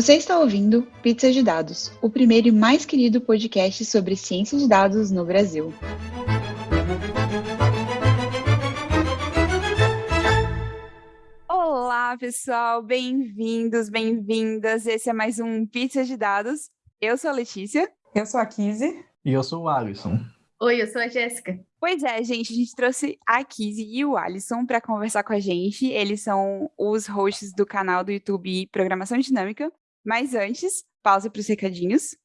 Você está ouvindo Pizza de Dados, o primeiro e mais querido podcast sobre ciência de dados no Brasil. Olá, pessoal, bem-vindos, bem-vindas. Esse é mais um Pizza de Dados. Eu sou a Letícia. Eu sou a Kizzy. E eu sou o Alisson. Oi, eu sou a Jéssica. Pois é, gente, a gente trouxe a Kizzy e o Alisson para conversar com a gente. Eles são os hosts do canal do YouTube Programação Dinâmica. Mas antes, pausa para os recadinhos.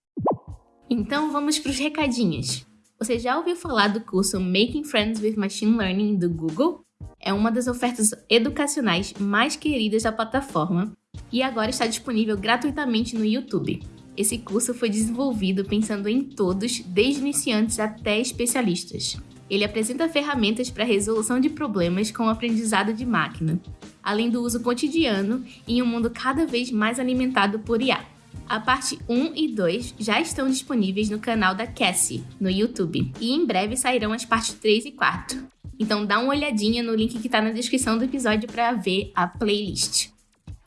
Então vamos para os recadinhos. Você já ouviu falar do curso Making Friends with Machine Learning do Google? É uma das ofertas educacionais mais queridas da plataforma e agora está disponível gratuitamente no YouTube. Esse curso foi desenvolvido pensando em todos, desde iniciantes até especialistas. Ele apresenta ferramentas para resolução de problemas com o aprendizado de máquina, além do uso cotidiano em um mundo cada vez mais alimentado por IA. A parte 1 e 2 já estão disponíveis no canal da Cassie, no YouTube, e em breve sairão as partes 3 e 4. Então dá uma olhadinha no link que está na descrição do episódio para ver a playlist.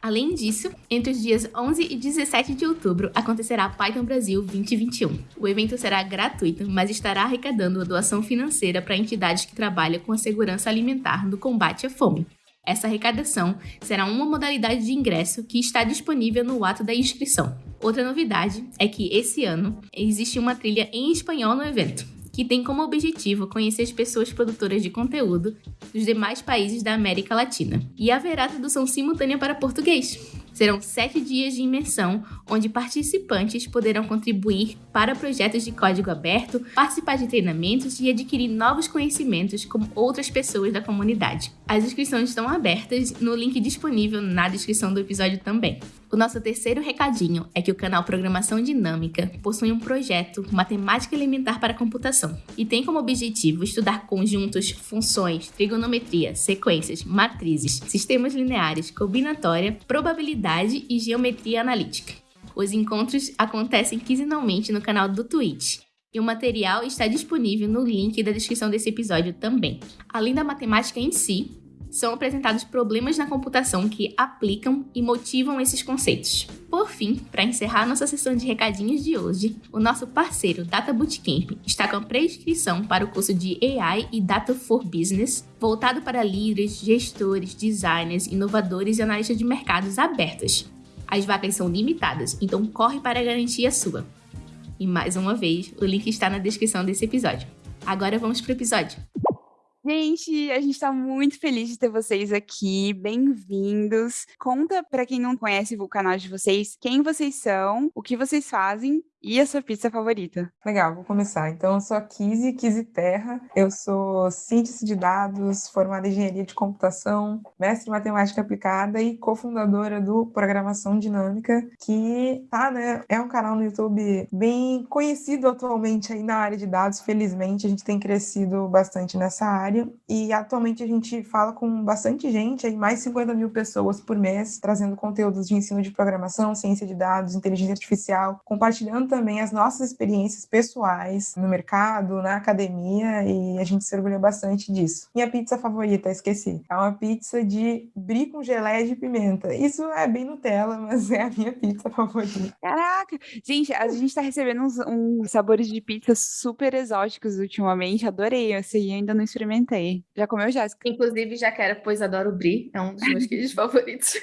Além disso, entre os dias 11 e 17 de outubro acontecerá Python Brasil 2021. O evento será gratuito, mas estará arrecadando a doação financeira para entidades que trabalham com a segurança alimentar no combate à fome. Essa arrecadação será uma modalidade de ingresso que está disponível no ato da inscrição. Outra novidade é que esse ano existe uma trilha em espanhol no evento, que tem como objetivo conhecer as pessoas produtoras de conteúdo dos demais países da América Latina. E haverá tradução simultânea para português. Serão sete dias de imersão, onde participantes poderão contribuir para projetos de código aberto, participar de treinamentos e adquirir novos conhecimentos com outras pessoas da comunidade. As inscrições estão abertas no link disponível na descrição do episódio também. O nosso terceiro recadinho é que o canal Programação Dinâmica possui um projeto Matemática Elementar para Computação e tem como objetivo estudar conjuntos, funções, trigonometria, sequências, matrizes, sistemas lineares, combinatória, probabilidade e geometria analítica. Os encontros acontecem quinzenalmente no canal do Twitch. E o material está disponível no link da descrição desse episódio também. Além da matemática em si, são apresentados problemas na computação que aplicam e motivam esses conceitos. Por fim, para encerrar nossa sessão de recadinhos de hoje, o nosso parceiro Data Bootcamp está com a pré-inscrição para o curso de AI e Data for Business, voltado para líderes, gestores, designers, inovadores e analistas de mercados abertos. As vagas são limitadas, então corre para garantir a sua. E mais uma vez, o link está na descrição desse episódio. Agora vamos para o episódio. Gente, a gente está muito feliz de ter vocês aqui. Bem-vindos. Conta para quem não conhece o canal de vocês, quem vocês são, o que vocês fazem e a sua pizza favorita? Legal, vou começar. Então, eu sou a Kizzy, Kizzy Terra. Eu sou cientista de dados, formada em engenharia de computação, mestre em matemática aplicada e cofundadora do Programação Dinâmica, que tá, né, é um canal no YouTube bem conhecido atualmente aí na área de dados. Felizmente, a gente tem crescido bastante nessa área e atualmente a gente fala com bastante gente, aí mais de 50 mil pessoas por mês, trazendo conteúdos de ensino de programação, ciência de dados, inteligência artificial, compartilhando também as nossas experiências pessoais no mercado, na academia, e a gente se orgulha bastante disso. Minha pizza favorita, esqueci. É uma pizza de brie com geleia de pimenta. Isso é bem Nutella, mas é a minha pizza favorita. Caraca! Gente, a gente tá recebendo uns, uns sabores de pizza super exóticos ultimamente. Adorei. Esse aí ainda não experimentei. Já comeu, Jéssica? Inclusive, já quero, pois adoro brie. É um dos meus queijos favoritos.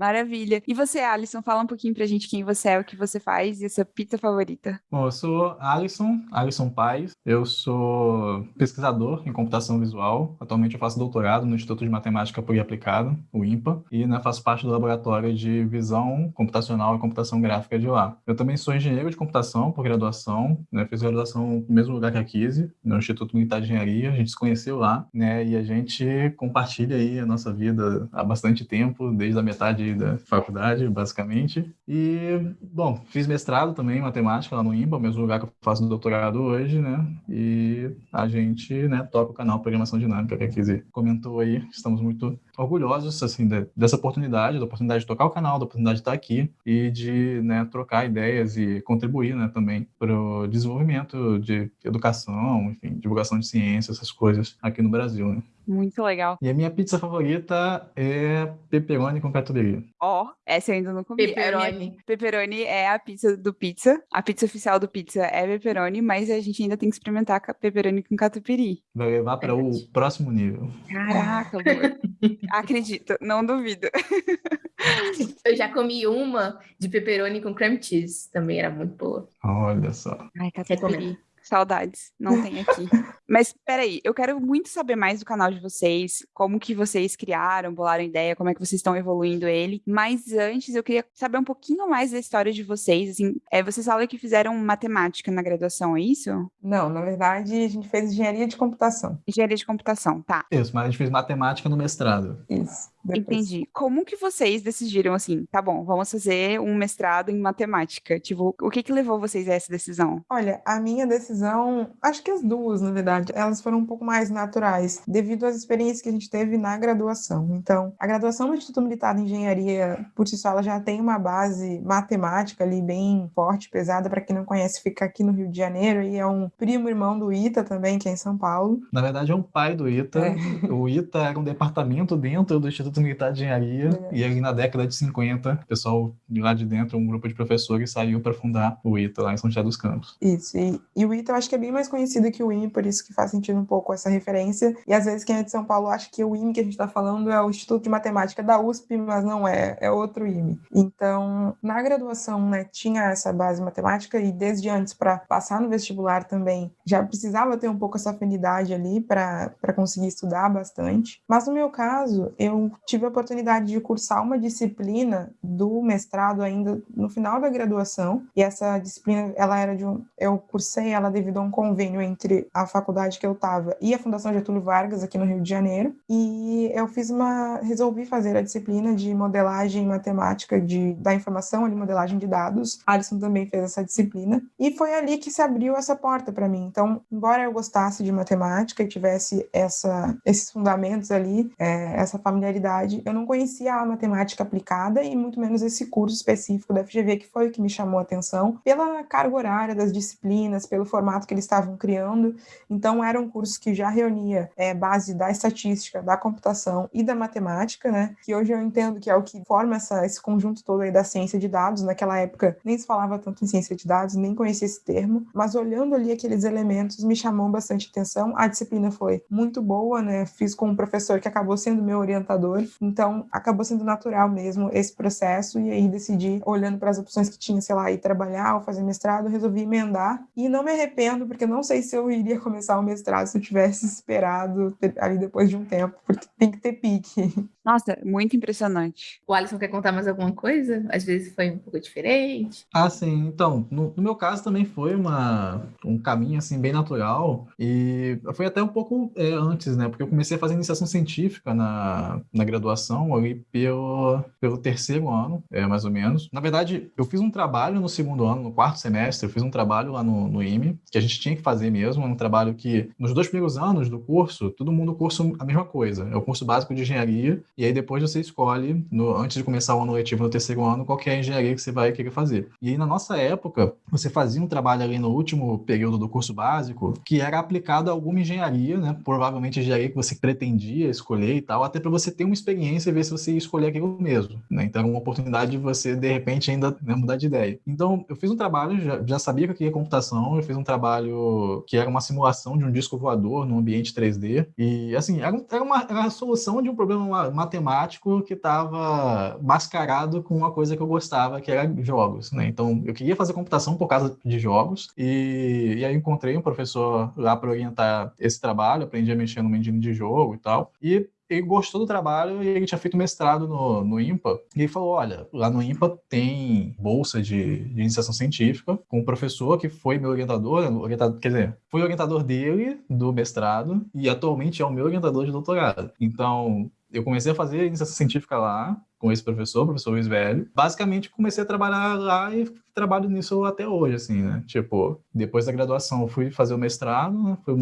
Maravilha. E você, Alisson, fala um pouquinho pra gente quem você é, o que você faz e a sua pizza favorita. Bom, eu sou Alisson, Alisson Paz. Eu sou pesquisador em computação visual. Atualmente eu faço doutorado no Instituto de Matemática Pura e Aplicada, o IMPA, e né, faço parte do laboratório de visão computacional e computação gráfica de lá. Eu também sou engenheiro de computação por graduação, né, fiz graduação no mesmo lugar que a Kise, no Instituto Militar de Engenharia. A gente se conheceu lá, né, e a gente compartilha aí a nossa vida há bastante tempo, desde a metade da faculdade, basicamente. E, bom, fiz mestrado também em matemática lá no IMBA, mesmo lugar que eu faço doutorado hoje, né? E a gente, né, toca o canal Programação Dinâmica, que a Kizzy comentou aí. Estamos muito orgulhosos, assim, de, dessa oportunidade, da oportunidade de tocar o canal, da oportunidade de estar aqui e de, né, trocar ideias e contribuir, né, também para o desenvolvimento de educação, enfim, divulgação de ciência, essas coisas aqui no Brasil, né? Muito legal. E a minha pizza favorita é pepperoni com catupiry. Ó, essa eu ainda não comi. A minha Pepperoni. Pepperoni é a pizza do pizza. A pizza oficial do pizza é pepperoni, mas a gente ainda tem que experimentar pepperoni com catupiry. Vai levar para o próximo nível. Caraca, amor. Acredito, não duvido. Eu já comi uma de pepperoni com cream cheese. Também era muito boa. Olha só. Ai, catupiry. Saudades, não tem aqui. Mas peraí, eu quero muito saber mais do canal de vocês, como que vocês criaram, bolaram ideia, como é que vocês estão evoluindo ele. Mas antes, eu queria saber um pouquinho mais da história de vocês. Assim, é, vocês falam que fizeram matemática na graduação, é isso? Não, na verdade, a gente fez engenharia de computação. Engenharia de computação, tá. Isso, mas a gente fez matemática no mestrado. Isso. Depois. Entendi. Como que vocês decidiram assim, tá bom, vamos fazer um mestrado em matemática? Tipo, o que que levou vocês a essa decisão? Olha, a minha decisão, acho que as duas, na verdade, elas foram um pouco mais naturais, devido às experiências que a gente teve na graduação. Então, a graduação no Instituto Militar de Engenharia, por si só, ela já tem uma base matemática ali bem forte, pesada. Para quem não conhece, fica aqui no Rio de Janeiro e é um primo irmão do ITA também, que é em São Paulo. Na verdade, é um pai do ITA. É. O ITA era um departamento dentro do Instituto Militar de Engenharia. É. E aí, na década de 50, o pessoal de lá de dentro, um grupo de professores, saiu para fundar o ITA lá em São José dos Campos. Isso, e, e o ITA eu acho que é bem mais conhecido que o IME, por isso que faz sentido um pouco essa referência. E às vezes quem é de São Paulo acha que o IME que a gente está falando é o Instituto de Matemática da USP, mas não é, é outro IME. Então, na graduação, né, tinha essa base matemática e desde antes para passar no vestibular também já precisava ter um pouco essa afinidade ali para conseguir estudar bastante. Mas no meu caso, eu tive a oportunidade de cursar uma disciplina do mestrado ainda no final da graduação, e essa disciplina, ela era de um, eu cursei ela devido a um convênio entre a faculdade que eu estava e a Fundação Getúlio Vargas aqui no Rio de Janeiro, e eu fiz uma, resolvi fazer a disciplina de modelagem matemática de, da informação, ali, modelagem de dados. A Alisson também fez essa disciplina, e foi ali que se abriu essa porta para mim. Então, embora eu gostasse de matemática e tivesse essa, esses fundamentos ali, é, essa familiaridade, eu não conhecia a matemática aplicada e muito menos esse curso específico da FGV, que foi o que me chamou a atenção, pela carga horária das disciplinas, pelo formato que eles estavam criando. Então, era um curso que já reunia é, base da estatística, da computação e da matemática, né? Que hoje eu entendo que é o que forma essa, esse conjunto todo aí da ciência de dados. Naquela época, nem se falava tanto em ciência de dados, nem conhecia esse termo, mas olhando ali aqueles elementos, me chamou bastante atenção. A disciplina foi muito boa, né? Fiz com um professor que acabou sendo meu orientador, então acabou sendo natural mesmo esse processo. E aí decidi, olhando para as opções que tinha, sei lá, ir trabalhar ou fazer mestrado, resolvi emendar. E não me arrependo, porque não sei se eu iria começar o mestrado se eu tivesse esperado ali depois de um tempo, porque tem que ter pique. Nossa, muito impressionante. O Alisson quer contar mais alguma coisa? Às vezes foi um pouco diferente. Ah, sim. Então, no, no meu caso também foi uma, um caminho, assim, bem natural. E foi até um pouco é, antes, né? Porque eu comecei a fazer iniciação científica na, na graduação, ali pelo, pelo terceiro ano, é, mais ou menos. Na verdade, eu fiz um trabalho no segundo ano, no quarto semestre, eu fiz um trabalho lá no, no IME, que a gente tinha que fazer mesmo, um trabalho que, nos dois primeiros anos do curso, todo mundo cursa a mesma coisa. É o curso básico de engenharia, e aí depois você escolhe, no, antes de começar o ano letivo no terceiro ano, qual é a engenharia que você vai querer fazer. E aí, na nossa época, você fazia um trabalho ali no último período do curso básico, que era aplicado a alguma engenharia, né? Provavelmente engenharia que você pretendia escolher e tal, até para você ter uma experiência e ver se você escolher aquilo mesmo, né? Então, era uma oportunidade de você, de repente, ainda né, mudar de ideia. Então, eu fiz um trabalho, já, já sabia que eu queria computação, eu fiz um trabalho que era uma simulação de um disco voador num ambiente 3D, e, assim, era, era uma, era a solução de um problema ma- matemático que estava mascarado com uma coisa que eu gostava, que era jogos, né? Então, eu queria fazer computação por causa de jogos, e, e aí encontrei um professor lá para orientar esse trabalho, aprendi a mexer no engine de jogo e tal, e ele gostou do trabalho e ele tinha feito mestrado no, no IMPA. E ele falou: olha, lá no IMPA tem bolsa de, de iniciação científica, com um professor que foi meu orientador, orientador, quer dizer, foi orientador dele do mestrado e atualmente é o meu orientador de doutorado. Então, eu comecei a fazer iniciação científica lá, com esse professor, professor Luiz Velho. Basicamente, comecei a trabalhar lá e trabalho nisso até hoje, assim, né? Tipo, depois da graduação, fui fazer o mestrado, né? foi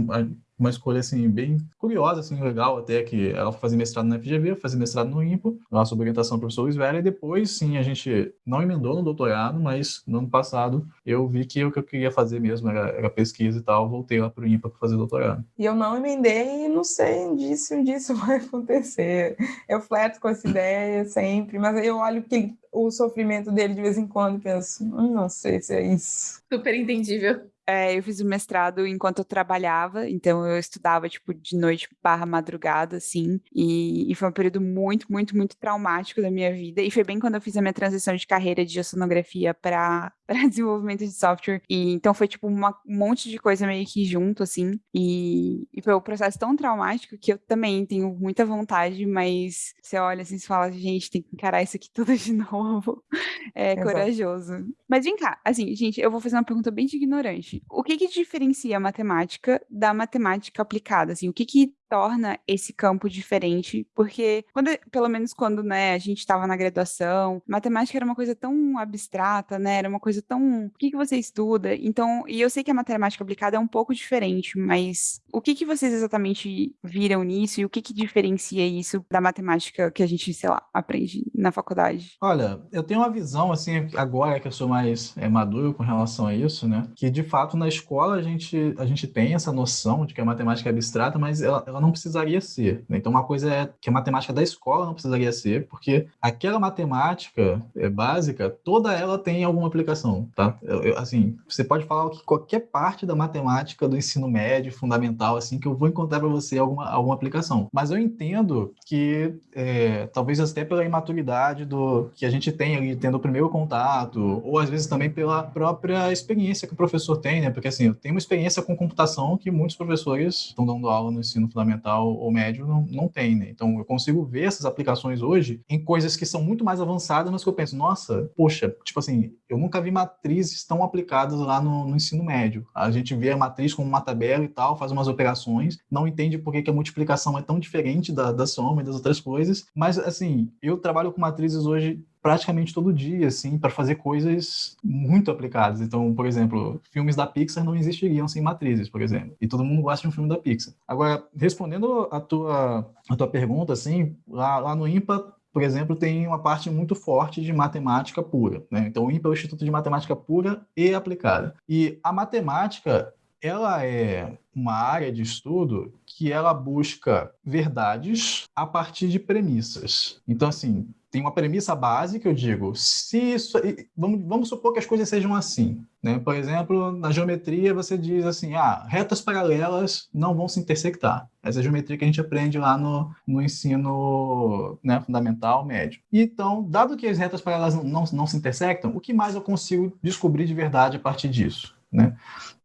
uma escolha, assim, bem curiosa, assim, legal até, que ela foi fazer mestrado na FGV, fazer mestrado no IMPO, lá sob orientação do professor Luiz Velho, e depois, sim, a gente não emendou no doutorado, mas no ano passado eu vi que o que eu queria fazer mesmo era, era pesquisa e tal, voltei lá para o IMPA para fazer doutorado. E eu não emendei e não sei onde isso, disso vai acontecer. Eu flerto com essa ideia sempre, mas aí eu olho que o sofrimento dele de vez em quando e penso, hum, não sei se é isso. Super entendível. É, eu fiz o mestrado enquanto eu trabalhava, então eu estudava, tipo, de noite barra madrugada, assim, e, e, foi um período muito, muito, muito traumático da minha vida, e foi bem quando eu fiz a minha transição de carreira de oceanografia para desenvolvimento de software, e então foi, tipo, uma, um monte de coisa meio que junto, assim, e, e foi um processo tão traumático que eu também tenho muita vontade, mas você olha assim e fala, gente, tem que encarar isso aqui tudo de novo, é Exato. corajoso. Mas vem cá, assim, gente, eu vou fazer uma pergunta bem de ignorante, o que que diferencia a matemática da matemática aplicada? Assim, o que que torna esse campo diferente, porque quando, pelo menos quando, né, a gente estava na graduação, matemática era uma coisa tão abstrata, né, era uma coisa tão, o que que você estuda? Então, e eu sei que a matemática aplicada é um pouco diferente, mas o que que vocês exatamente viram nisso e o que que diferencia isso da matemática que a gente, sei lá, aprende na faculdade? Olha, eu tenho uma visão, assim, agora que eu sou mais é, maduro com relação a isso, né, que de fato na escola a gente, a gente tem essa noção de que a matemática é abstrata, mas ela, ela ela não precisaria ser. Né? Então, uma coisa é que a matemática da escola não precisaria ser, porque aquela matemática é, básica, toda ela tem alguma aplicação, tá? Eu, eu, assim, você pode falar que qualquer parte da matemática do ensino médio, fundamental, assim, que eu vou encontrar para você alguma, alguma aplicação. Mas eu entendo que, é, talvez até pela imaturidade do que a gente tem ali, tendo o primeiro contato, ou às vezes também pela própria experiência que o professor tem, né? Porque, assim, eu tenho uma experiência com computação que muitos professores estão dando aula no ensino fundamental fundamental ou médio não, não tem, né? Então eu consigo ver essas aplicações hoje em coisas que são muito mais avançadas, mas que eu penso, nossa, poxa, tipo assim, eu nunca vi matrizes tão aplicadas lá no, no ensino médio. A gente vê a matriz como uma tabela e tal, faz umas operações, não entende por que, que a multiplicação é tão diferente da, da soma e das outras coisas, mas assim, eu trabalho com matrizes hoje praticamente todo dia, assim, para fazer coisas muito aplicadas. Então, por exemplo, filmes da Pixar não existiriam sem matrizes, por exemplo. E todo mundo gosta de um filme da Pixar. Agora, respondendo a tua, a tua pergunta, assim, lá, lá no IMPA, por exemplo, tem uma parte muito forte de matemática pura. Né? Então, o IMPA é o Instituto de Matemática Pura e Aplicada. E a matemática, ela é uma área de estudo que ela busca verdades a partir de premissas. Então, assim, tem uma premissa básica, eu digo, se isso, vamos, vamos supor que as coisas sejam assim, né? Por exemplo, na geometria você diz assim, ah, retas paralelas não vão se intersectar. Essa é a geometria que a gente aprende lá no, no ensino né, fundamental, médio. Então, dado que as retas paralelas não, não, não se intersectam, o que mais eu consigo descobrir de verdade a partir disso? Né?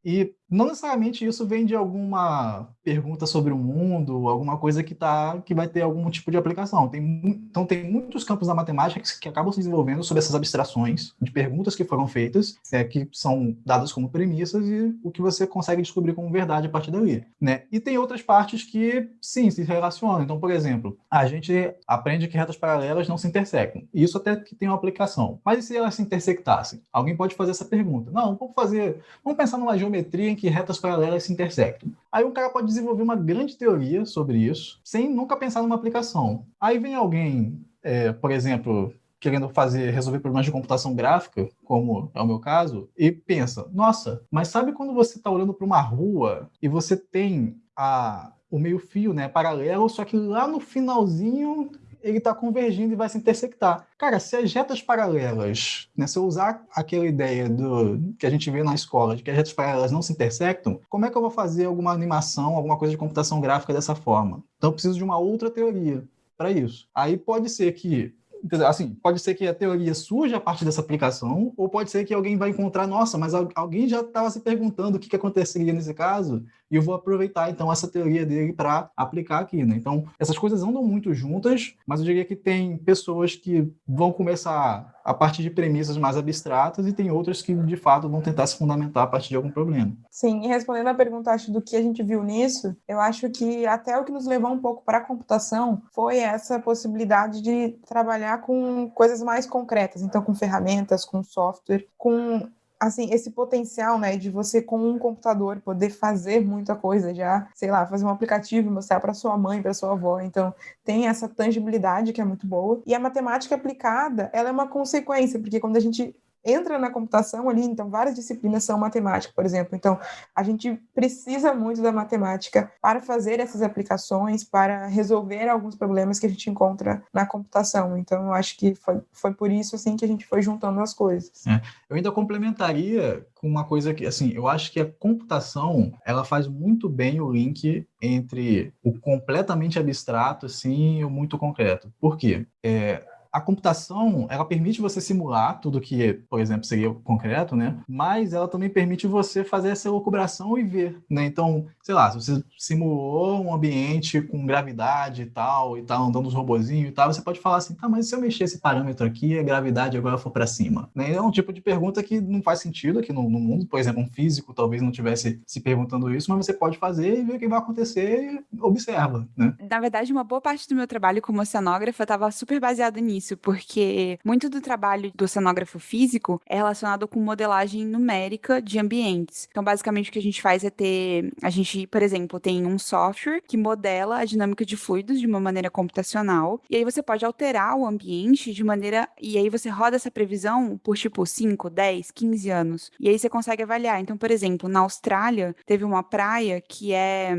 E não necessariamente isso vem de alguma pergunta sobre o mundo, alguma coisa que, tá, que vai ter algum tipo de aplicação. Tem, então, tem muitos campos da matemática que, que, acabam se desenvolvendo sobre essas abstrações de perguntas que foram feitas, é, que são dadas como premissas e o que você consegue descobrir como verdade a partir dali. Né? E tem outras partes que, sim, se relacionam. Então, por exemplo, a gente aprende que retas paralelas não se intersectam. Isso até que tem uma aplicação. Mas e se elas se intersectassem? Alguém pode fazer essa pergunta. Não, vamos fazer... Vamos pensar numa geometria em que retas paralelas se intersectam. Aí um cara pode desenvolver uma grande teoria sobre isso, sem nunca pensar numa aplicação. Aí vem alguém, é, por exemplo, querendo fazer resolver problemas de computação gráfica, como é o meu caso, e pensa: nossa, mas sabe quando você está olhando para uma rua e você tem a o meio fio, né, paralelo, só que lá no finalzinho ele está convergindo e vai se intersectar. Cara, se as retas paralelas, né, se eu usar aquela ideia do que a gente vê na escola, de que as retas paralelas não se intersectam, como é que eu vou fazer alguma animação, alguma coisa de computação gráfica dessa forma? Então eu preciso de uma outra teoria para isso. Aí pode ser que assim, pode ser que a teoria surja a partir dessa aplicação, ou pode ser que alguém vai encontrar, nossa, mas alguém já estava se perguntando o que, que aconteceria nesse caso, e eu vou aproveitar então essa teoria dele para aplicar aqui, né? Então, essas coisas andam muito juntas, mas eu diria que tem pessoas que vão começar a partir de premissas mais abstratas e tem outras que de fato vão tentar se fundamentar a partir de algum problema. Sim, e respondendo à pergunta acho do que a gente viu nisso, eu acho que até o que nos levou um pouco para a computação foi essa possibilidade de trabalhar com coisas mais concretas, então com ferramentas, com software, com assim, esse potencial, né, de você com um computador poder fazer muita coisa já, sei lá, fazer um aplicativo, mostrar para sua mãe, para sua avó. Então, tem essa tangibilidade que é muito boa. E a matemática aplicada, ela é uma consequência, porque quando a gente entra na computação ali, então várias disciplinas são matemática, por exemplo. Então, a gente precisa muito da matemática para fazer essas aplicações, para resolver alguns problemas que a gente encontra na computação. Então, eu acho que foi, foi por isso assim que a gente foi juntando as coisas. É. Eu ainda complementaria com uma coisa que, assim, eu acho que a computação, ela faz muito bem o link entre o completamente abstrato, assim, e o muito concreto. Por quê? É, a computação, ela permite você simular tudo que, por exemplo, seria concreto, né? Mas ela também permite você fazer essa elucubração e ver, né? Então, sei lá, se você simulou um ambiente com gravidade e tal, e tal, andando os robozinhos e tal, você pode falar assim, tá, mas se eu mexer esse parâmetro aqui, a gravidade agora for para cima, né? É um tipo de pergunta que não faz sentido aqui no, no mundo, por exemplo, um físico talvez não tivesse se perguntando isso, mas você pode fazer e ver o que vai acontecer e observa, né? Na verdade, uma boa parte do meu trabalho como oceanógrafa estava super baseada nisso isso, porque muito do trabalho do oceanógrafo físico é relacionado com modelagem numérica de ambientes. Então, basicamente, o que a gente faz é ter. A gente, por exemplo, tem um software que modela a dinâmica de fluidos de uma maneira computacional, e aí você pode alterar o ambiente de maneira. E aí você roda essa previsão por tipo 5, 10, 15 anos. E aí você consegue avaliar. Então, por exemplo, na Austrália, teve uma praia que é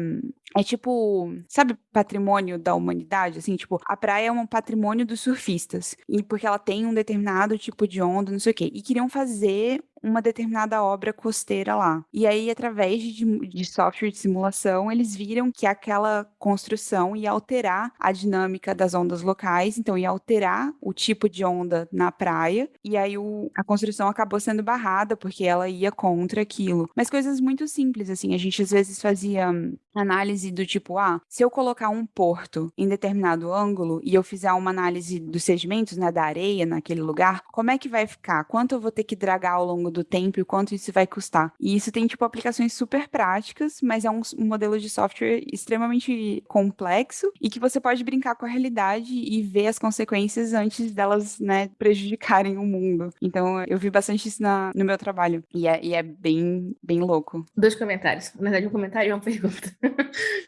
é tipo, sabe, patrimônio da humanidade, assim, tipo, a praia é um patrimônio dos surfistas, e porque ela tem um determinado tipo de onda, não sei o quê, e queriam fazer uma determinada obra costeira lá. E aí, através de, de software de simulação, eles viram que aquela construção ia alterar a dinâmica das ondas locais, então ia alterar o tipo de onda na praia, e aí o, a construção acabou sendo barrada porque ela ia contra aquilo. Mas coisas muito simples, assim, a gente às vezes fazia análise do tipo, ah, se eu colocar um porto em determinado ângulo e eu fizer uma análise dos sedimentos, né, da areia naquele lugar, como é que vai ficar? Quanto eu vou ter que dragar ao longo do tempo e quanto isso vai custar? E isso tem, tipo, aplicações super práticas, mas é um, um modelo de software extremamente complexo e que você pode brincar com a realidade e ver as consequências antes delas, né, prejudicarem o mundo. Então, eu vi bastante isso na, no meu trabalho. E é, e é bem, bem louco. Dois comentários. Na verdade, um comentário e uma pergunta.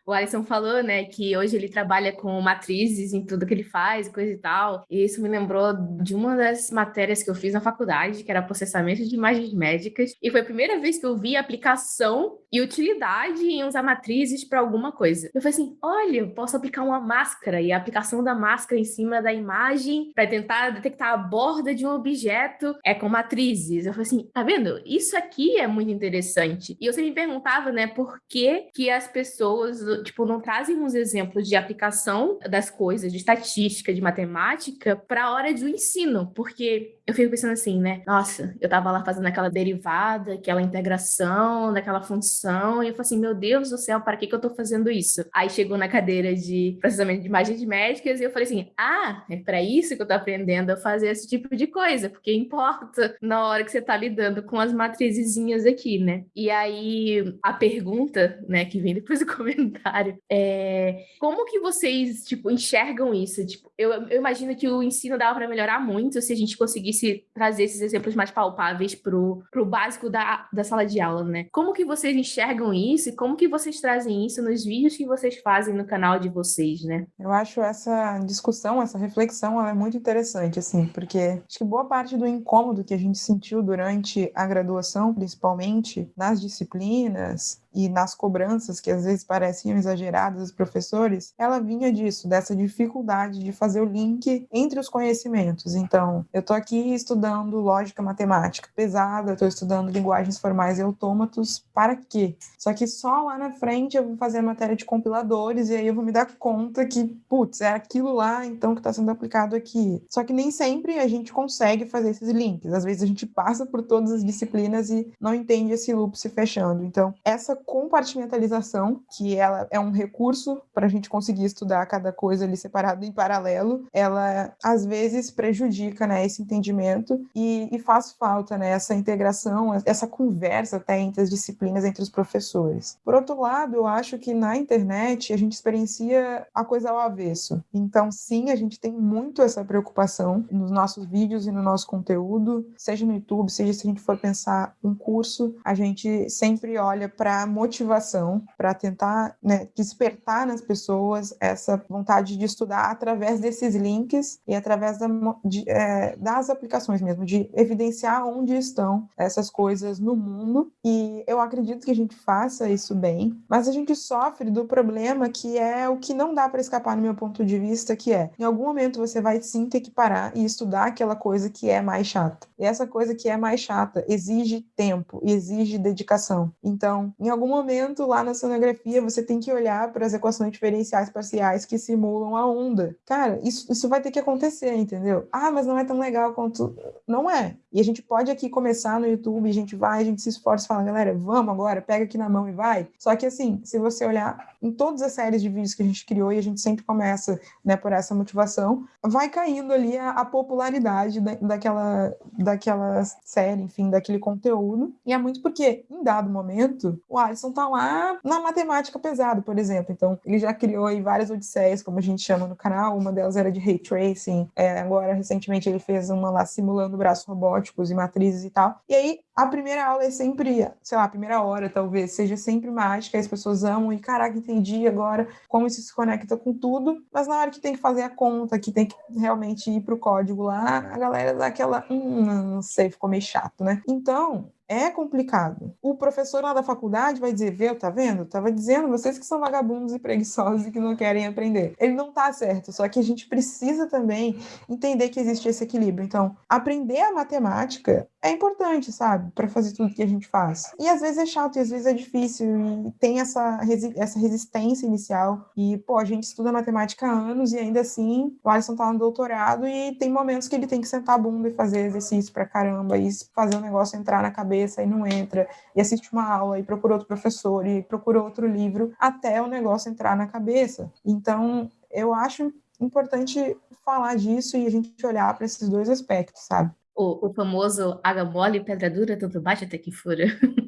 o Alisson falou, né, que hoje ele trabalha com matrizes em tudo que ele faz, coisa e tal. E isso me lembrou de uma das matérias que eu fiz na faculdade, que era processamento de médicas. E foi a primeira vez que eu vi aplicação e utilidade em usar matrizes para alguma coisa. Eu falei assim: olha, eu posso aplicar uma máscara e a aplicação da máscara em cima da imagem para tentar detectar a borda de um objeto é com matrizes. Eu falei assim: tá vendo? Isso aqui é muito interessante. E eu sempre me perguntava, né, por que, que as pessoas, tipo, não trazem uns exemplos de aplicação das coisas, de estatística, de matemática, para a hora do ensino, porque eu fico pensando assim, né? Nossa, eu tava lá fazendo aquela derivada, aquela integração daquela função, e eu falei assim, meu Deus do céu, para que que eu tô fazendo isso? Aí chegou na cadeira de processamento de imagens médicas e eu falei assim, ah, é para isso que eu tô aprendendo a fazer esse tipo de coisa, porque importa na hora que você tá lidando com as matrizezinhas aqui, né? E aí a pergunta, né, que vem depois do comentário, é como que vocês, tipo, enxergam isso? Tipo, eu, eu imagino que o ensino dava para melhorar muito se a gente conseguisse trazer esses exemplos mais palpáveis pro, pro básico da, da sala de aula, né? Como que vocês enxergam isso e como que vocês trazem isso nos vídeos que vocês fazem no canal de vocês, né? Eu acho essa discussão, essa reflexão, ela é muito interessante, assim, porque acho que boa parte do incômodo que a gente sentiu durante a graduação, principalmente nas disciplinas, e nas cobranças que às vezes pareciam exageradas dos professores, ela vinha disso, dessa dificuldade de fazer o link entre os conhecimentos. Então, eu estou aqui estudando lógica matemática pesada, estou estudando linguagens formais e autômatos, para quê? Só que só lá na frente eu vou fazer a matéria de compiladores e aí eu vou me dar conta que, putz, é aquilo lá então que está sendo aplicado aqui. Só que nem sempre a gente consegue fazer esses links. Às vezes a gente passa por todas as disciplinas e não entende esse loop se fechando. Então, essa compartimentalização, que ela é um recurso para a gente conseguir estudar cada coisa ali separado em paralelo, ela às vezes prejudica né, esse entendimento e, e faz falta né, essa integração, essa conversa até entre as disciplinas, entre os professores. Por outro lado, eu acho que na internet a gente experiencia a coisa ao avesso. Então, sim, a gente tem muito essa preocupação nos nossos vídeos e no nosso conteúdo, seja no YouTube, seja se a gente for pensar um curso, a gente sempre olha para motivação, para tentar né, despertar nas pessoas essa vontade de estudar através desses links e através da, de, é, das aplicações mesmo, de evidenciar onde estão essas coisas no mundo. E eu acredito que a gente faça isso bem, mas a gente sofre do problema que é o que não dá para escapar no meu ponto de vista, que é, em algum momento você vai sim ter que parar e estudar aquela coisa que é mais chata. E essa coisa que é mais chata exige tempo, exige dedicação. Então, em algum momento lá na sonografia, você tem que olhar para as equações diferenciais parciais que simulam a onda. Cara, isso, isso vai ter que acontecer, entendeu? Ah, mas não é tão legal quanto. Não é. E a gente pode aqui começar no YouTube, a gente vai, a gente se esforça e fala, galera, vamos agora, pega aqui na mão e vai. Só que assim, se você olhar em todas as séries de vídeos que a gente criou e a gente sempre começa né, por essa motivação, vai caindo ali a, a popularidade da, daquela, daquela série, enfim, daquele conteúdo. E é muito porque, em dado momento, o Alisson tá lá na matemática pesada, por exemplo. Então, ele já criou aí várias odisseias, como a gente chama no canal. Uma delas era de ray tracing. É, agora, recentemente, ele fez uma lá simulando braços robóticos e matrizes e tal. E aí, a primeira aula é sempre, sei lá, a primeira hora talvez, seja sempre mágica, as pessoas amam e caraca, entendi agora como isso se conecta com tudo, mas na hora que tem que fazer a conta, que tem que realmente ir pro código lá, a galera dá aquela, hum, não sei, ficou meio chato, né? Então, é complicado. O professor lá da faculdade vai dizer, viu, tá vendo? Tava dizendo, vocês que são vagabundos e preguiçosos e que não querem aprender. Ele não tá certo, só que a gente precisa também entender que existe esse equilíbrio. Então, aprender a matemática é importante, sabe? Para fazer tudo que a gente faz. E às vezes é chato, e às vezes é difícil, e tem essa, resi essa resistência inicial. E, pô, a gente estuda matemática há anos e ainda assim o Alisson tá no doutorado e tem momentos que ele tem que sentar a bunda e fazer exercício pra caramba e fazer o negócio entrar na cabeça e não entra, e assiste uma aula e procura outro professor e procura outro livro até o negócio entrar na cabeça. Então, eu acho importante falar disso e a gente olhar para esses dois aspectos, sabe? O, o famoso água mole, pedra dura, tanto bate até que fura.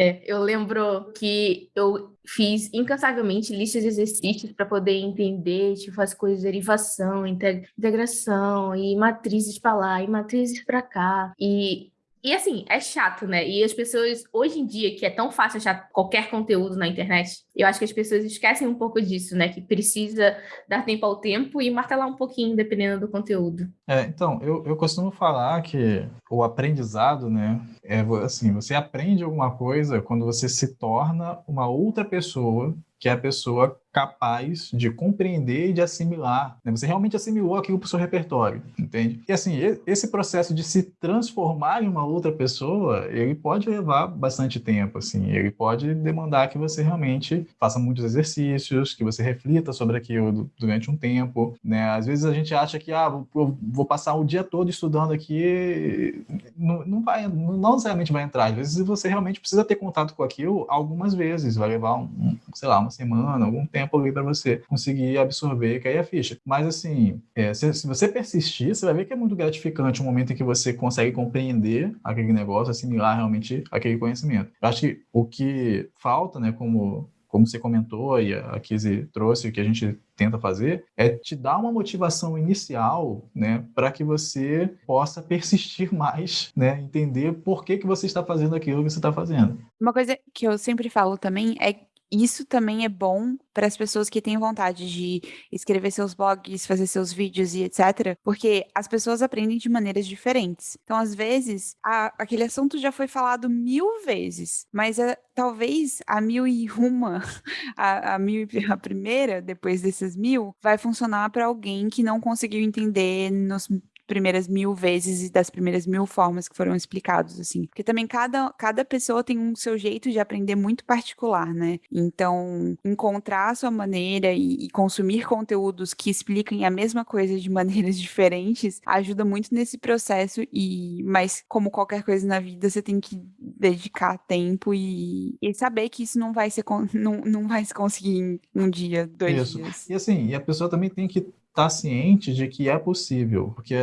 É, eu lembro que eu fiz incansavelmente listas de exercícios para poder entender tipo, as coisas de derivação, integração e matrizes para lá e matrizes para cá. E e assim, é chato, né? E as pessoas, hoje em dia, que é tão fácil achar qualquer conteúdo na internet, eu acho que as pessoas esquecem um pouco disso, né? Que precisa dar tempo ao tempo e martelar um pouquinho, dependendo do conteúdo. É, então, eu, eu costumo falar que o aprendizado, né? É assim, você aprende alguma coisa quando você se torna uma outra pessoa que é a pessoa capaz de compreender e de assimilar. Né? Você realmente assimilou aquilo para o seu repertório, entende? E assim, esse processo de se transformar em uma outra pessoa, ele pode levar bastante tempo, assim. Ele pode demandar que você realmente faça muitos exercícios, que você reflita sobre aquilo durante um tempo, né? Às vezes a gente acha que, ah, vou, vou passar o dia todo estudando aqui, não, não vai, não necessariamente vai entrar. Às vezes você realmente precisa ter contato com aquilo algumas vezes, vai levar, um, sei lá, uma semana, algum tempo ali para você conseguir absorver e cair a ficha. Mas assim, é, se, se, você persistir, você vai ver que é muito gratificante o momento em que você consegue compreender aquele negócio, assimilar realmente aquele conhecimento. Eu acho que o que falta, né, como como você comentou e a Kizzy trouxe, o que a gente tenta fazer, é te dar uma motivação inicial, né, para que você possa persistir mais, né, entender por que, que você está fazendo aquilo que você está fazendo. Uma coisa que eu sempre falo também é isso também é bom para as pessoas que têm vontade de escrever seus blogs, fazer seus vídeos e etc. Porque as pessoas aprendem de maneiras diferentes. Então, às vezes, a, aquele assunto já foi falado mil vezes, mas a, talvez a mil e uma, a, a, mil, a primeira, depois desses mil, vai funcionar para alguém que não conseguiu entender nos primeiras mil vezes e das primeiras mil formas que foram explicados, assim. Porque também cada, cada pessoa tem um seu jeito de aprender muito particular, né? Então, encontrar a sua maneira e, e consumir conteúdos que expliquem a mesma coisa de maneiras diferentes ajuda muito nesse processo e mas como qualquer coisa na vida você tem que dedicar tempo e, e saber que isso não vai ser não, não vai se conseguir em um dia dois isso. dias e assim e a pessoa também tem que estar ciente de que é possível porque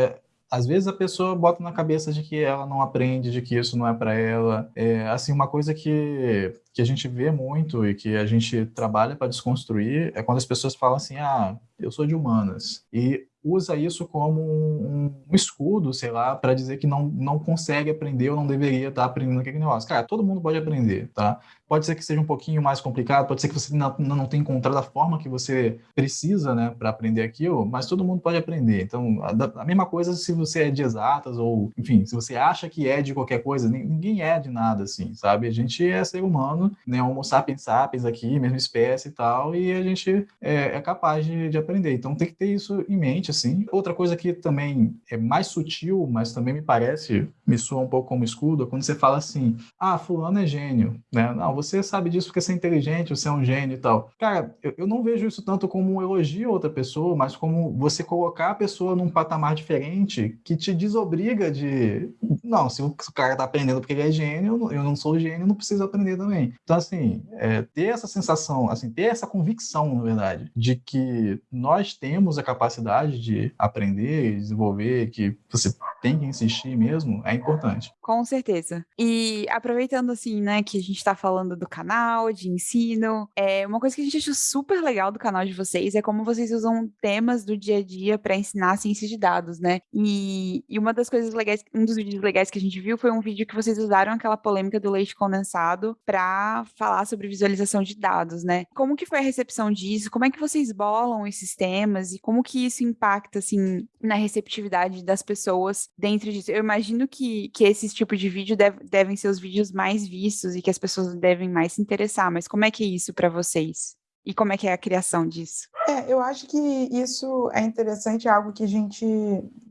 às vezes a pessoa bota na cabeça de que ela não aprende, de que isso não é para ela. É, assim, uma coisa que, que a gente vê muito e que a gente trabalha para desconstruir é quando as pessoas falam assim: ah, eu sou de humanas. E usa isso como um, um escudo, sei lá, para dizer que não, não consegue aprender ou não deveria estar tá aprendendo aquele negócio. Cara, todo mundo pode aprender, tá? Pode ser que seja um pouquinho mais complicado, pode ser que você não, não tenha encontrado a forma que você precisa, né, para aprender aquilo, mas todo mundo pode aprender. Então, a, a, mesma coisa se você é de exatas ou, enfim, se você acha que é de qualquer coisa, ninguém é de nada, assim, sabe? A gente é ser humano, né, homo sapiens sapiens aqui, mesma espécie e tal, e a gente é, é capaz de, de aprender. Então, tem que ter isso em mente, assim. Outra coisa que também é mais sutil, mas também me parece, me soa um pouco como escudo, é quando você fala assim, ah, fulano é gênio, né? Não, você sabe disso porque você é inteligente, você é um gênio e tal. Cara, eu, eu não vejo isso tanto como um elogio a outra pessoa, mas como você colocar a pessoa num patamar diferente que te desobriga de, não, se o cara tá aprendendo porque ele é gênio, eu não sou gênio, não preciso aprender também. Então, assim, é, ter essa sensação, assim, ter essa convicção, na verdade, de que nós temos a capacidade de aprender e desenvolver, que você tem que insistir mesmo, é importante. Com certeza. E aproveitando assim, né, que a gente está falando do canal, de ensino, é uma coisa que a gente achou super legal do canal de vocês é como vocês usam temas do dia a dia para ensinar ciência de dados, né? E, e uma das coisas legais, um dos vídeos legais que a gente viu foi um vídeo que vocês usaram aquela polêmica do leite condensado para falar sobre visualização de dados, né? Como que foi a recepção disso? Como é que vocês bolam esses temas e como que isso impacta assim na receptividade das pessoas dentro disso. Eu imagino que, que esses tipos de vídeo deve, devem ser os vídeos mais vistos e que as pessoas devem mais se interessar, mas como é que é isso para vocês? E como é que é a criação disso? É, eu acho que isso é interessante, é algo que a gente